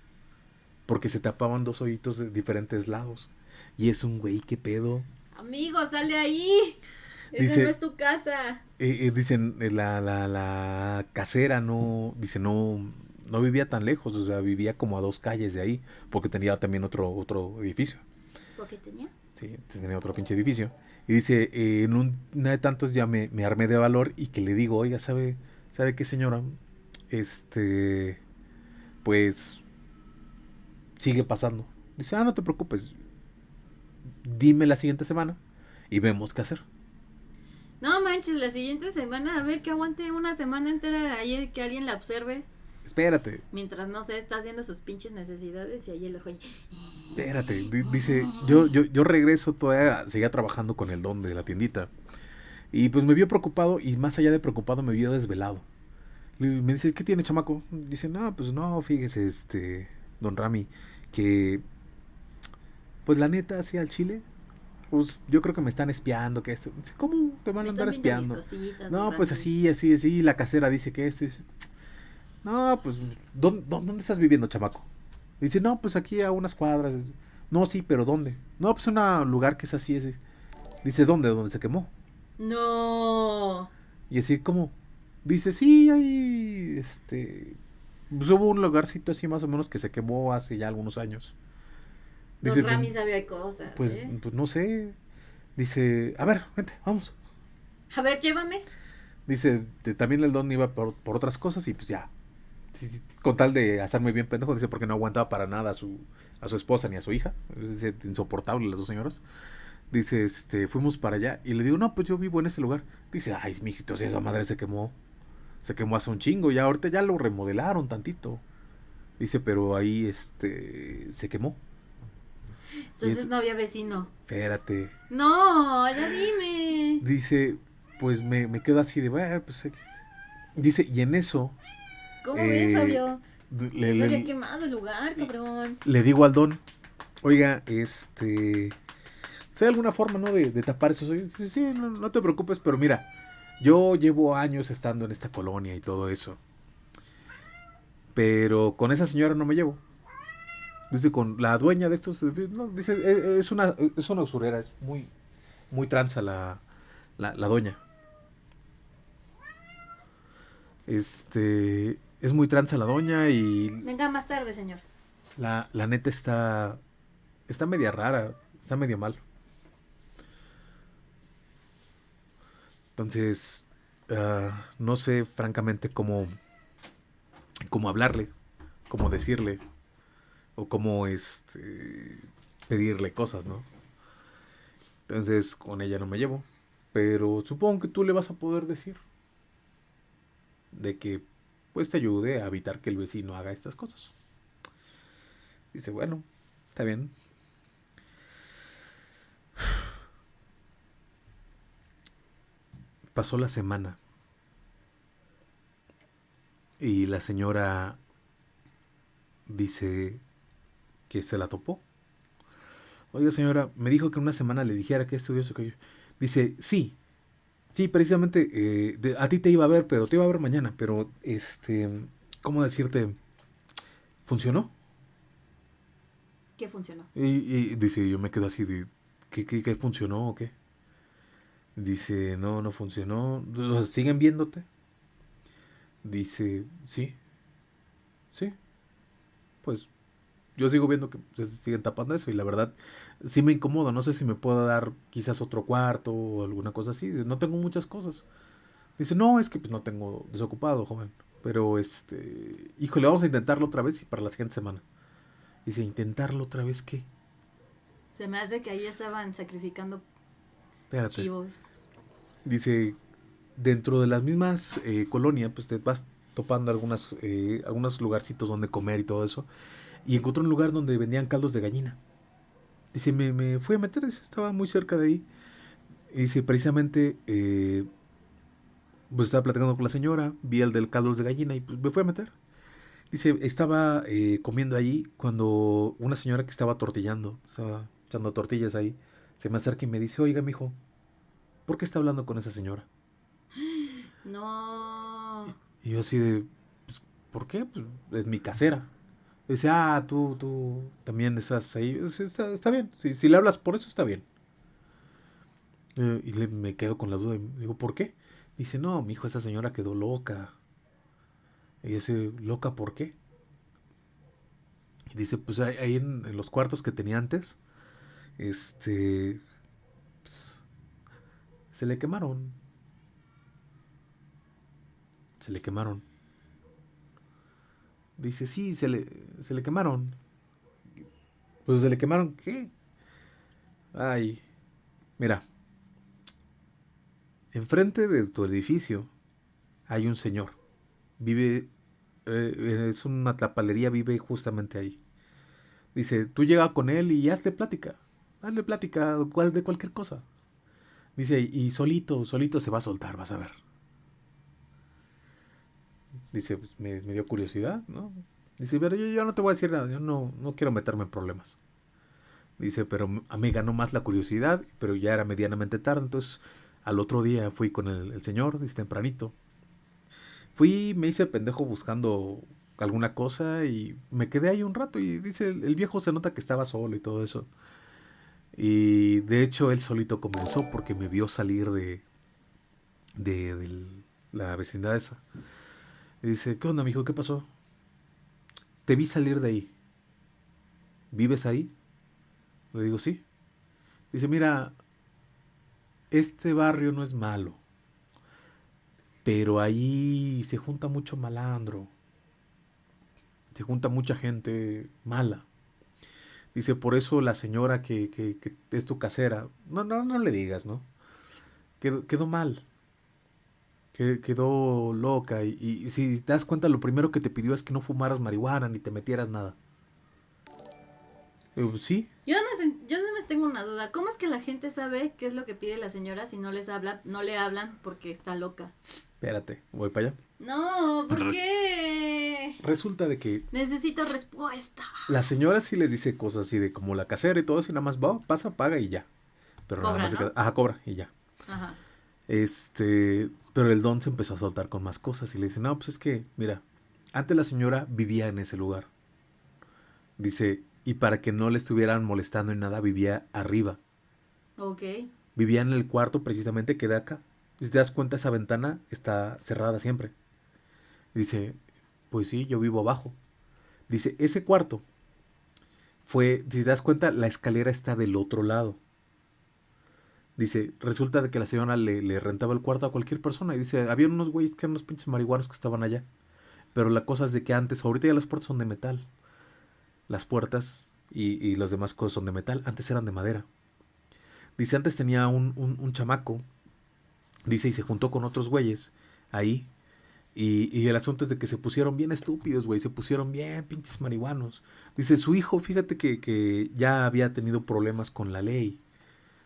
porque se tapaban dos hoyitos de diferentes lados. Y es un güey, ¿qué pedo? Amigo, sal de ahí. Esa no es tu casa. Eh, eh, dicen, eh, la, la, la casera no, dice, no, no vivía tan lejos, o sea, vivía como a dos calles de ahí, porque tenía también otro, otro edificio. ¿Por qué tenía? Sí, tenía otro pinche edificio. Y dice, en una de tantos ya me, me, armé de valor y que le digo, oiga, ¿sabe, ¿sabe qué señora? Este, pues sigue pasando. Dice, ah, no te preocupes. Dime la siguiente semana y vemos qué hacer. No manches, la siguiente semana, a ver que aguante una semana entera ahí que alguien la observe. Espérate. Mientras, no sé, está haciendo sus pinches necesidades y ahí el ojo. Espérate, dice, yo, yo, yo regreso todavía, seguía trabajando con el don de la tiendita. Y pues me vio preocupado y más allá de preocupado me vio desvelado. Me dice, ¿qué tiene, chamaco? Dice, no, pues no, fíjese, este, don Rami, que, pues la neta, así al chile, pues yo creo que me están espiando, que esto, ¿cómo te van a andar espiando? No, pues así, así, así, la casera dice que esto es... No, pues, ¿dónde, ¿dónde estás viviendo, chamaco? Dice, no, pues aquí a unas cuadras. No, sí, pero ¿dónde? No, pues un lugar que es así, ese. Dice, ¿dónde? ¿Dónde se quemó? No. Y así como, dice, sí, hay, este, pues hubo un lugarcito así más o menos que se quemó hace ya algunos años. Dice, Don Rami sabía cosas. Pues, ¿eh? pues no sé. Dice, a ver, vente, vamos. A ver, llévame. Dice, también el don iba por, otras cosas y pues ya. con tal de hacerme bien pendejo, dice, porque no aguantaba para nada a su, a su esposa ni a su hija. Es insoportable las dos señoras. Dice, este, fuimos para allá y le digo, no, pues yo vivo en ese lugar. Dice, ay, mijito, si esa madre se quemó se quemó hace un chingo, ya ahorita ya lo remodelaron tantito. Dice, pero ahí este se quemó. Entonces no había vecino. Espérate. No, ya dime. Dice, pues me, me quedo así de, bueno, pues dice, y en eso. ¿Cómo ves, eh, Fabio? Le, le, había quemado el lugar, cabrón. Le digo al don, oiga, este, ¿hay alguna forma, no, de, tapar esos hoyos? Sí, sí, no, no te preocupes, pero mira, yo llevo años estando en esta colonia y todo eso. Pero con esa señora no me llevo. Dice, con la dueña de estos, no, dice, e, es una, es una usurera, es muy, muy tranza la, la, la doña. Este, es muy tranza la doña y... Venga más tarde, señor. La, la neta está, está media rara, está medio mal. Entonces, ah, no sé francamente cómo, cómo hablarle, cómo decirle, o cómo este, pedirle cosas, ¿no? Entonces, con ella no me llevo. Pero supongo que tú le vas a poder decir de que pues te ayude a evitar que el vecino haga estas cosas. Dice, bueno, está bien. Pasó la semana. Y la señora dice que se la topó. Oiga, señora, me dijo que en una semana le dijera que eso que yo. Dice, sí, sí, precisamente eh, a ti te iba a ver, pero te iba a ver mañana. Pero, este, ¿cómo decirte? ¿Funcionó? ¿Qué funcionó? Y, dice, yo me quedo así de, ¿qué, qué, funcionó o qué? Dice, no, no funcionó. ¿Siguen viéndote? Dice, sí, sí. Pues yo sigo viendo que se siguen tapando eso y la verdad sí me incomoda. No sé si me puedo dar quizás otro cuarto o alguna cosa así. No tengo muchas cosas. Dice, no, es que pues no tengo desocupado, joven. Pero este, híjole, vamos a intentarlo otra vez y para la siguiente semana. Dice, ¿intentarlo otra vez qué? Se me hace que ahí estaban sacrificando chivos. Dice, dentro de las mismas eh, colonias, pues te vas topando algunas, eh, algunos lugarcitos donde comer y todo eso. Y encontró un lugar donde vendían caldos de gallina. Dice, me, me fui a meter, estaba muy cerca de ahí. Y dice, precisamente, eh, pues estaba platicando con la señora, vi el del caldos de gallina y pues me fui a meter. Dice, estaba eh, comiendo allí cuando una señora que estaba tortillando, estaba echando tortillas ahí, se me acerca y me dice, oiga, mijo, ¿por qué está hablando con esa señora? No. Y, yo así de, pues, ¿por qué? Pues es mi casera. Dice, ah, tú, tú también estás ahí. Está, está bien. Si, si, le hablas por eso, está bien. Eh, y le, me quedo con la duda. Y digo, ¿por qué? Dice, no, mi hijo, esa señora quedó loca. Y dice, ¿loca por qué? Y dice, pues ahí en, los cuartos que tenía antes, este, pues, se le quemaron. Se le quemaron. Dice, sí, se le, se le quemaron. Pues se le quemaron, ¿qué? Ay, mira. Enfrente de tu edificio hay un señor. Vive eh, es una tlapalería, vive justamente ahí. Dice, tú llega con él y hazle plática. Hazle plática de cualquier cosa. Dice, y solito, solito se va a soltar, vas a ver. Dice, pues, me, dio curiosidad, ¿no? Dice, pero yo, no te voy a decir nada, yo no, no quiero meterme en problemas. Dice, pero a mí ganó más la curiosidad, pero ya era medianamente tarde, entonces al otro día fui con el, el señor, dice, tempranito, Fui, me hice pendejo buscando alguna cosa y me quedé ahí un rato y dice, el viejo se nota que estaba solo y todo eso. Y de hecho él solito comenzó porque me vio salir de, de, la vecindad esa. Y dice, ¿qué onda, mijo? ¿Qué pasó? Te vi salir de ahí. ¿Vives ahí? Le digo, sí. Dice, mira, este barrio no es malo. Pero ahí se junta mucho malandro. Se junta mucha gente mala. Dice, por eso la señora que, que, es tu casera, no, no, no le digas, ¿no? Quedó, quedó mal. Quedó loca. Y, si te das cuenta, lo primero que te pidió es que no fumaras marihuana ni te metieras nada. sí. Yo nada, más, yo nada más tengo una duda. ¿Cómo es que la gente sabe qué es lo que pide la señora si no les habla, no le hablan porque está loca? Espérate, voy para allá. No, ¿por qué? Resulta de que... Necesito respuesta. La señora sí les dice cosas así de como la casera y todo eso y nada más va, pasa, paga y ya. Pero nada más Ajá, cobra y ya. Ajá. Este, pero el don se empezó a soltar con más cosas y le dice, no, pues es que, mira, antes la señora vivía en ese lugar. Dice, y para que no le estuvieran molestando en nada, vivía arriba. Ok. Vivía en el cuarto precisamente que de acá. Si te das cuenta, esa ventana está cerrada siempre. Dice, pues sí, yo vivo abajo. Dice, ese cuarto fue, si te das cuenta, la escalera está del otro lado. Dice, resulta de que la señora le, rentaba el cuarto a cualquier persona. Y dice, había unos güeyes que eran unos pinches marihuanos que estaban allá. Pero la cosa es de que antes, ahorita ya las puertas son de metal. Las puertas y, y las demás cosas son de metal. Antes eran de madera. Dice, antes tenía un, un, un chamaco Dice, y se juntó con otros güeyes ahí. Y, y el asunto es de que se pusieron bien estúpidos, güey. Se pusieron bien pinches marihuanos. Dice, su hijo, fíjate que, que ya había tenido problemas con la ley.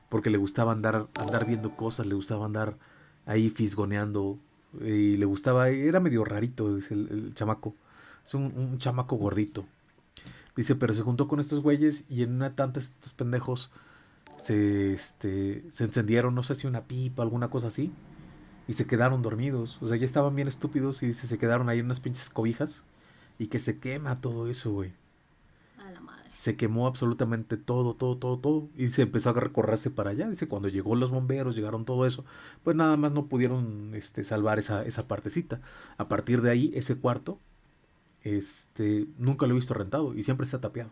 Porque le gustaba andar, andar viendo cosas, le gustaba andar ahí fisgoneando. Y le gustaba, era medio rarito, dice el, el chamaco. Es un, un chamaco gordito. Dice, pero se juntó con estos güeyes y en una tanta estos pendejos se, este, se encendieron, no sé si una pipa, alguna cosa así, y se quedaron dormidos. O sea, ya estaban bien estúpidos y dice, se quedaron ahí en unas pinches cobijas y que se quema todo eso, güey. A la madre. Se quemó absolutamente todo, todo, todo, todo. Y se empezó a recorrerse para allá. Dice, cuando llegó los bomberos, llegaron todo eso, pues nada más no pudieron este, salvar esa, esa partecita. A partir de ahí, ese cuarto, este, nunca lo he visto rentado y siempre está tapiado.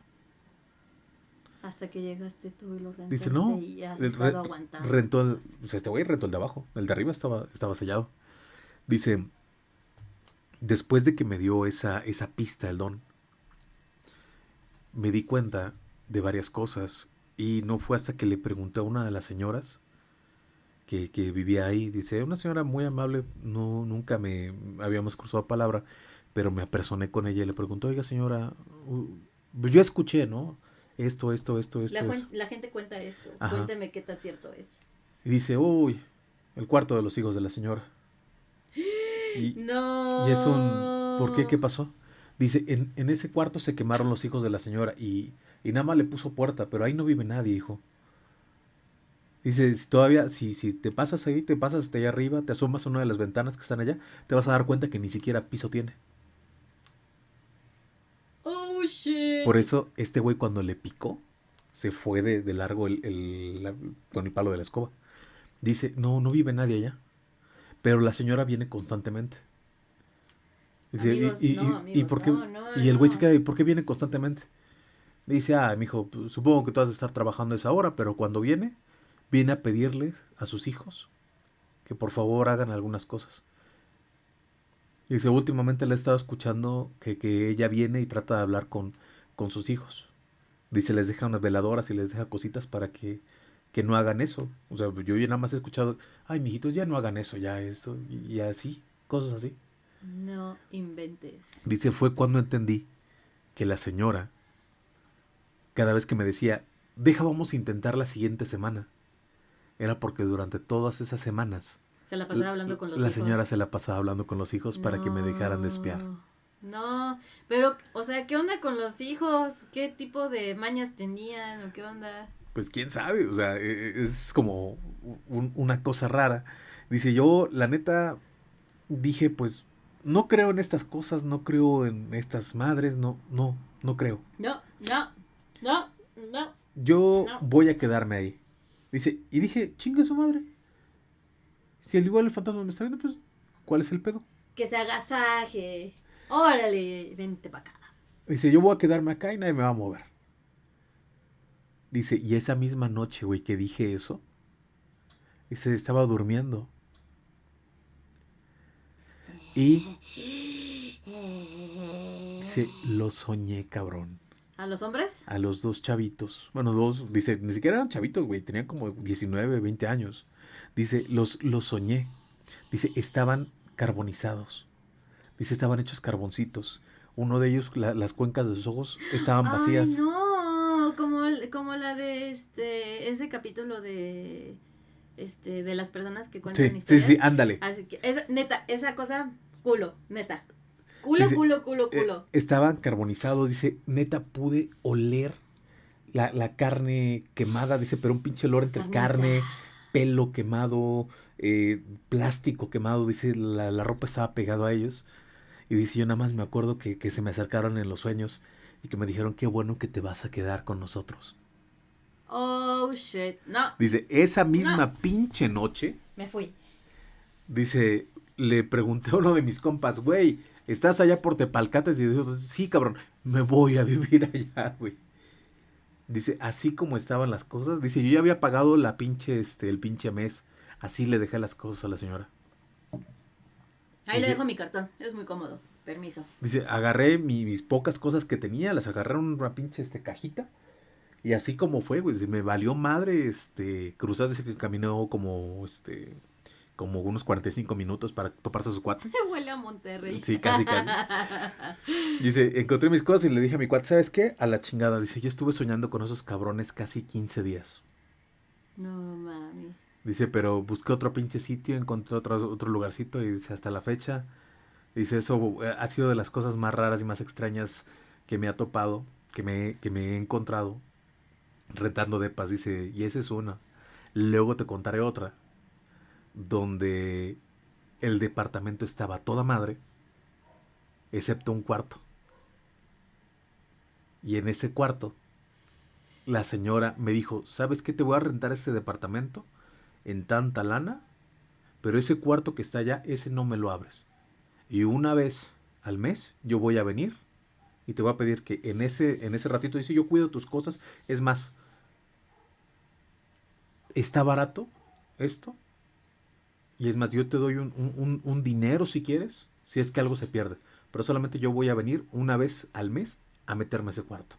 Hasta que llegaste tú y lo rentaste Dice, no, y has el estado re- aguantando. rentó, el- este güey rentó el de abajo, el de arriba estaba, estaba sellado. Dice, después de que me dio esa, esa pista el don, me di cuenta de varias cosas y no fue hasta que le pregunté a una de las señoras que, que vivía ahí, dice, una señora muy amable, no, nunca me habíamos cruzado palabra, pero me apersoné con ella y le pregunté, oiga señora, yo escuché, ¿no? Esto, esto, esto, esto, La, la gente cuenta esto. Ajá. Cuénteme qué tan cierto es. Y dice, uy, el cuarto de los hijos de la señora. Y, No. y es un, ¿por qué? ¿Qué pasó? Dice, en, en ese cuarto se quemaron los hijos de la señora y, y nada más le puso puerta, pero ahí no vive nadie, hijo. Dice, si todavía, si, si te pasas ahí, te pasas hasta allá arriba, te asomas a una de las ventanas que están allá, te vas a dar cuenta que ni siquiera piso tiene. Shit. Por eso, este güey cuando le picó, se fue de, de largo el, el- la- con el palo de la escoba. Dice, no, no vive nadie allá. Pero la señora viene constantemente. Dice, y- Amigos, y, no, y- por qué- no, no, y el güey se queda, ¿y por qué viene constantemente? Dice, ah, mijo, pues, supongo que tú has de estar trabajando a esa hora, pero cuando viene, viene a pedirles a sus hijos que por favor hagan algunas cosas. Dice, últimamente le he estado escuchando que, que ella viene y trata de hablar con, con sus hijos. Dice, les deja unas veladoras y les deja cositas para que, que no hagan eso. O sea, yo ya nada más he escuchado, ay, mijitos, ya no hagan eso, ya eso, y, y así, cosas así. No inventes. Dice, fue cuando entendí que la señora, cada vez que me decía, deja, vamos a intentar la siguiente semana, era porque durante todas esas semanas Se la pasaba hablando con los la hijos. señora se la pasaba hablando con los hijos para que me dejaran de espiar. No, No, pero, o sea, ¿qué onda con los hijos? ¿Qué tipo de mañas tenían o qué onda? Pues quién sabe, o sea, e- e- es como un- una cosa rara. Dice, yo la neta dije, pues no creo en estas cosas, no creo en estas madres, no, no, no creo. No, no, no, no. Yo No. voy a quedarme ahí. Dice, y dije, chingue su madre. Si al igual el fantasma me está viendo, pues, ¿cuál es el pedo? Que se agasaje. Órale, vente para acá. Dice, yo voy a quedarme acá y nadie me va a mover. Dice, y esa misma noche, güey, que dije eso, dice, estaba durmiendo. Y dice, lo soñé, cabrón. ¿A los hombres? A los dos chavitos. Bueno, dos, dice, ni siquiera eran chavitos, güey, tenían como 19, 20 años. Dice, los, los soñé. Dice, estaban carbonizados. Dice, estaban hechos carboncitos. Uno de ellos, la- las cuencas de sus ojos estaban vacías. Ay, no, como, como la de este, ese capítulo de, este, de las personas que cuentan Sí, sí, historias. sí, ándale. Así que, esa, neta, esa cosa, culo, neta. Culo, Dice, culo, culo, Eh, culo. estaban carbonizados, dice, neta pude oler la, la carne quemada, dice, pero un pinche olor entre Carnita. carne, pelo quemado, eh, plástico quemado, dice, la, la ropa estaba pegada a ellos. Y dice, yo nada más me acuerdo que, que se me acercaron en los sueños y que me dijeron, qué bueno que te vas a quedar con nosotros. Oh, shit. No, Dice, esa misma No. pinche noche, me fui. dice, le pregunté a uno de mis compas, güey, ¿estás allá por Tepalcates? Y dijo, sí, cabrón, me voy a vivir allá, güey. Dice, así como estaban las cosas, dice, yo ya había pagado la pinche, este, el pinche mes. Así le dejé las cosas a la señora. Ahí le dejo mi cartón, es muy cómodo. Permiso. Dice, agarré mi- mis pocas cosas que tenía, las agarré en una pinche este, cajita. Y así como fue, güey, dice, me valió madre, este, cruzar, dice que caminó como, este, como unos 45 minutos para toparse a su cuate. Huele a Monterrey. Sí, casi, casi. Dice, encontré mis cosas y le dije a mi cuate, ¿sabes qué? A la chingada. Dice, yo estuve soñando con esos cabrones casi 15 días. No mames. Dice, pero busqué otro pinche sitio, encontré otro, otro lugarcito y dice, hasta la fecha. Dice, eso eh, ha sido de las cosas más raras y más extrañas que me ha topado, que me, que me he encontrado rentando de paz. Dice, y esa es una. Luego te contaré otra donde el departamento estaba toda madre, excepto un cuarto. Y en ese cuarto, la señora me dijo, ¿sabes qué? Te voy a rentar este departamento en tanta lana, pero ese cuarto que está allá, ese no me lo abres. Y una vez al mes yo voy a venir y te voy a pedir que en ese, en ese ratito dice, yo cuido tus cosas. Es más, está barato esto y es más, yo te doy un, dinero si quieres, si es que algo se pierde. Pero solamente yo voy a venir una vez al mes a meterme a ese cuarto.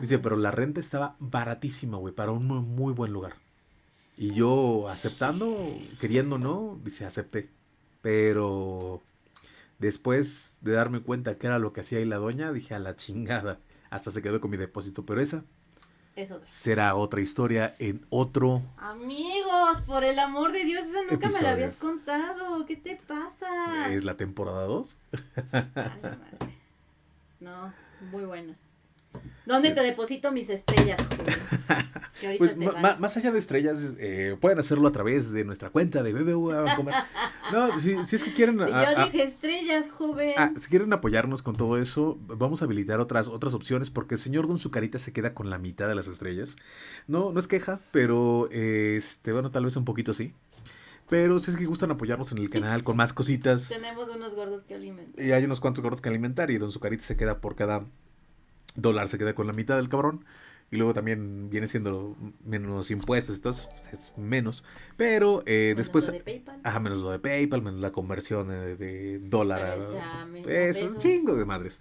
Dice, pero la renta estaba baratísima, güey, para un muy, buen lugar. Y yo aceptando, queriendo no, dice, acepté. Pero después de darme cuenta que era lo que hacía ahí la doña, dije, a la chingada. Hasta se quedó con mi depósito. Pero esa será otra historia en otro. Amigos, por el amor de Dios, esa nunca me la habías contado. ¿Qué te pasa? ¿Es la temporada 2? no, muy buena. ¿Dónde te deposito mis estrellas? pues más allá de estrellas, eh, pueden hacerlo a través de nuestra cuenta de BBVA. no, si, es que quieren... Yo dije estrellas, joven. Ah, si quieren apoyarnos con todo eso, vamos a habilitar otras, otras opciones porque el señor Don Zucarita se queda con la mitad de las estrellas. No, no es queja, pero este, bueno, tal vez un poquito sí. Pero si es que gustan apoyarnos en el canal con más cositas. Tenemos unos gordos que alimentar. Y hay unos cuantos gordos que alimentar y Don Zucarita se queda por cada dólar se queda con la mitad del cabrón. Y luego también viene siendo menos impuestos, entonces es menos. Pero eh, después... Lo de PayPal. Ajá, menos lo de PayPal, menos la conversión de, dólar a peso, un chingo de madres.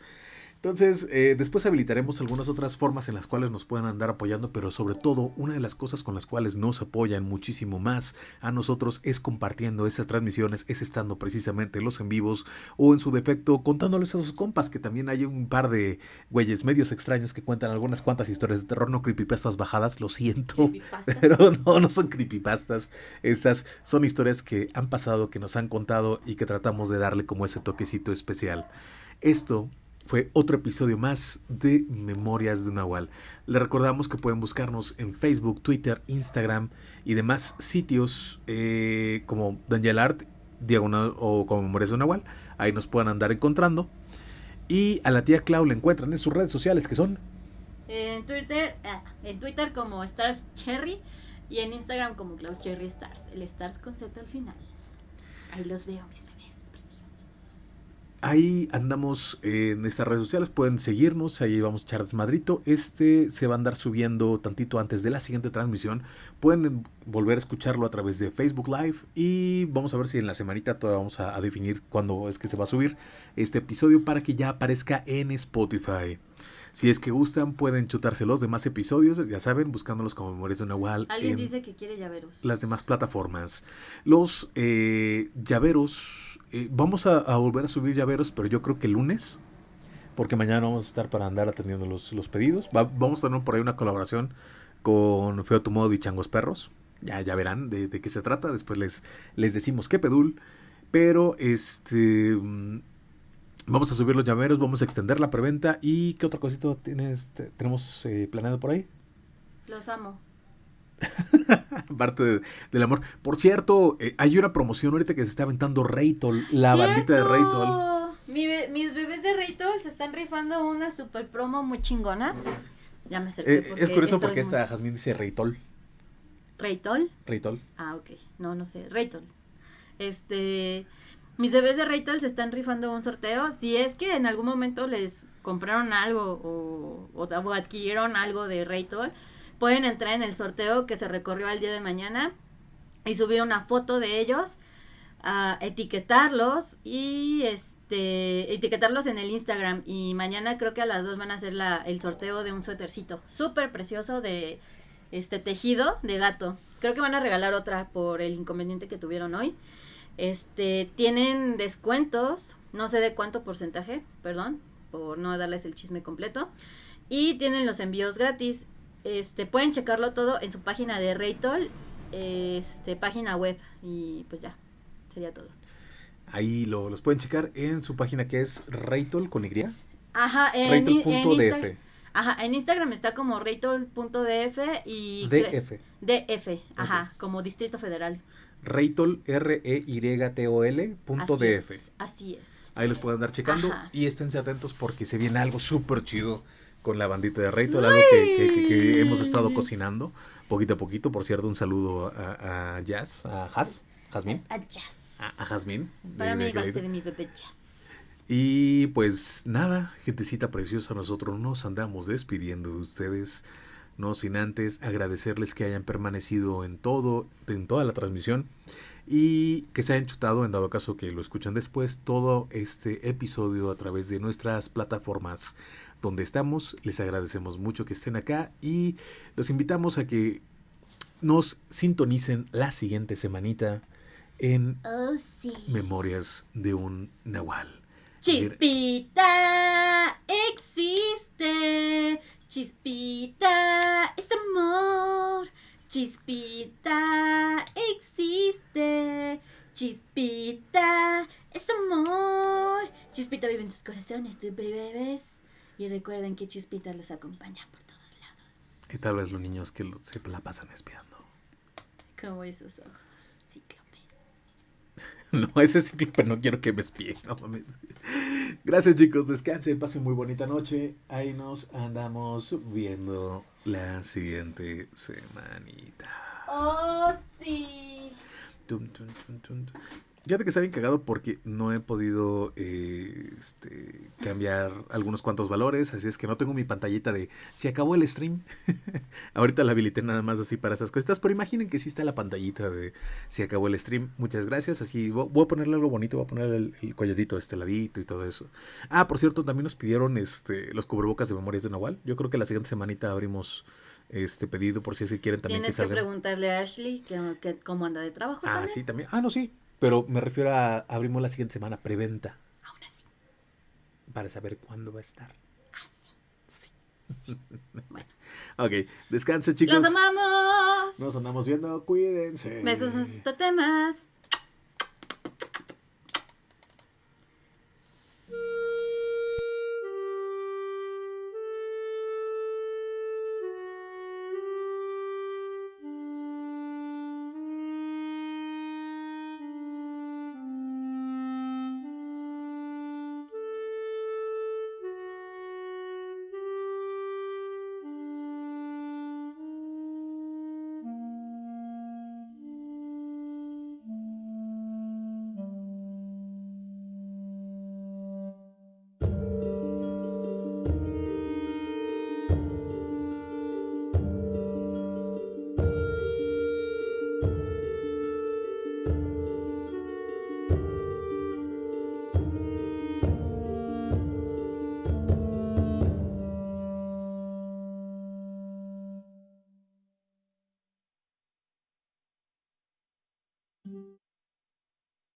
Entonces, eh, después habilitaremos algunas otras formas en las cuales nos puedan andar apoyando, pero sobre todo, una de las cosas con las cuales nos apoyan muchísimo más a nosotros es compartiendo esas transmisiones, es estando precisamente los en vivos o en su defecto contándoles a sus compas, que también hay un par de güeyes medios extraños que cuentan algunas cuantas historias de terror, no creepypastas bajadas, lo siento, pero no, no son creepypastas, estas son historias que han pasado, que nos han contado y que tratamos de darle como ese toquecito especial. Esto fue otro episodio más de Memorias de Nahual. Le recordamos que pueden buscarnos en Facebook, Twitter, Instagram y demás sitios eh, como Daniel Art, Diagonal o como Memorias de Nahual. Ahí nos pueden andar encontrando. Y a la tía Clau la encuentran en sus redes sociales que son. En Twitter, ah, en Twitter como Stars Cherry y en Instagram como Klaus Cherry Stars. El Stars con al final. Ahí los veo, mis. Ahí andamos en estas redes sociales, pueden seguirnos, ahí vamos Charles Madrito. Este se va a andar subiendo tantito antes de la siguiente transmisión. Pueden volver a escucharlo a través de Facebook Live y vamos a ver si en la semanita todavía vamos a, definir cuándo es que se va a subir este episodio para que ya aparezca en Spotify. Si es que gustan, pueden chutarse los demás episodios, ya saben, buscándolos como Memorias de Nahual. Alguien dice que quiere llaveros. Las demás plataformas. Los eh, llaveros, eh, vamos a, volver a subir llaveros, pero yo creo que el lunes, porque mañana vamos a estar para andar atendiendo los, pedidos. vamos a tener por ahí una colaboración con Feo Tu Modo y Changos Perros. Ya, ya verán de, de, qué se trata. Después les, les decimos qué pedul. Pero este Vamos a subir los llaveros, vamos a extender la preventa. ¿Y qué otra cosita tienes, tenemos eh, planeado por ahí? Los amo. Parte del amor. Por cierto, eh, hay una promoción ahorita que se está aventando Raytol, la bandita de Raytol. mis bebés de Raytol se están rifando una super promo muy chingona. Ya me acerqué. Eh, es curioso porque esta Jazmín dice Raytol. ¿Raytol? Raytol. Ah, ok. No, no sé. Raytol. Este. Mis bebés de Raytol se están rifando un sorteo. Si es que en algún momento les compraron algo o, adquirieron algo de Raytol, pueden entrar en el sorteo que se recorrió al día de mañana y subir una foto de ellos, etiquetarlos y este etiquetarlos en el Instagram. Y mañana creo que a las dos van a hacer la, el sorteo de un suétercito súper precioso de este tejido de gato. Creo que van a regalar otra por el inconveniente que tuvieron hoy. Este, tienen descuentos, no sé de cuánto porcentaje, perdón, por no darles el chisme completo. Y tienen los envíos gratis. Este, pueden checarlo todo en su página de Raytol, este, página web. Y pues ya, sería todo. Ahí lo, los pueden checar en su página que es Raytol con Y. Ajá, en, Raytol.df. Ajá, en Instagram está como Raytol.df y... DF. DF, ajá, como Distrito Federal. Raytol, R-E-Y-T-O-L, punto así DF. Es, así es. Ahí los pueden andar checando Ajá. y esténse atentos porque se viene algo súper chido con la bandita de Raytol, algo que, que- que- hemos estado cocinando poquito a poquito. Por cierto, un saludo a, a Jazz, a Jazz, Jazmín, Ah, jazz. a, a Jazmín. Para mí va a ser mi bebé jazz. Y pues nada, gentecita preciosa, nosotros nos andamos despidiendo de ustedes, no sin antes agradecerles que hayan permanecido en todo, en toda la transmisión y que se hayan chutado, en dado caso que lo escuchan después, todo este episodio a través de nuestras plataformas donde estamos. Les agradecemos mucho que estén acá y los invitamos a que nos sintonicen la siguiente semanita en Oh, sí. Memorias de un Nahual. Chispita existe. Chispita es amor. Chispita existe. Chispita es amor. Chispita vive en sus corazones, tu bebés. Y recuerden que Chispita los acompaña por todos lados. Y tal vez los niños que lo- se la pasan espiando. Como esos ojos cíclopes. No, ese cíclope no quiero que me espíe. No mames. Gracias chicos, descansen, pasen muy bonita noche. Ahí nos andamos viendo la siguiente semanita. Oh, sí. Tum, tum, tum, tum. Fíjate que está bien cagado porque no he podido eh, este, cambiar algunos cuantos valores, así es que no tengo mi pantallita de se acabó el stream. Ahorita la habilité nada más así para esas cosas, pero imaginen que sí está la pantallita de se acabó el stream. Muchas gracias, así vo- voy a ponerle algo bonito, voy a poner el, el colladito este ladito y todo eso. Ah, por cierto, también nos pidieron este los cubrebocas de Memorias de Nahual. Yo creo que la siguiente semanita abrimos este pedido por si es que quieren también Tienes que preguntarle a Ashley que, que cómo anda de trabajo. Ah, también. sí, también. Ah, no, sí. Pero me refiero a abrimos la siguiente semana preventa Aún así. para saber cuándo va a estar. Así. Sí. Bueno. Ok, descanse chicos. ¡Los amamos! Nos andamos viendo, cuídense. Besos en sus temas.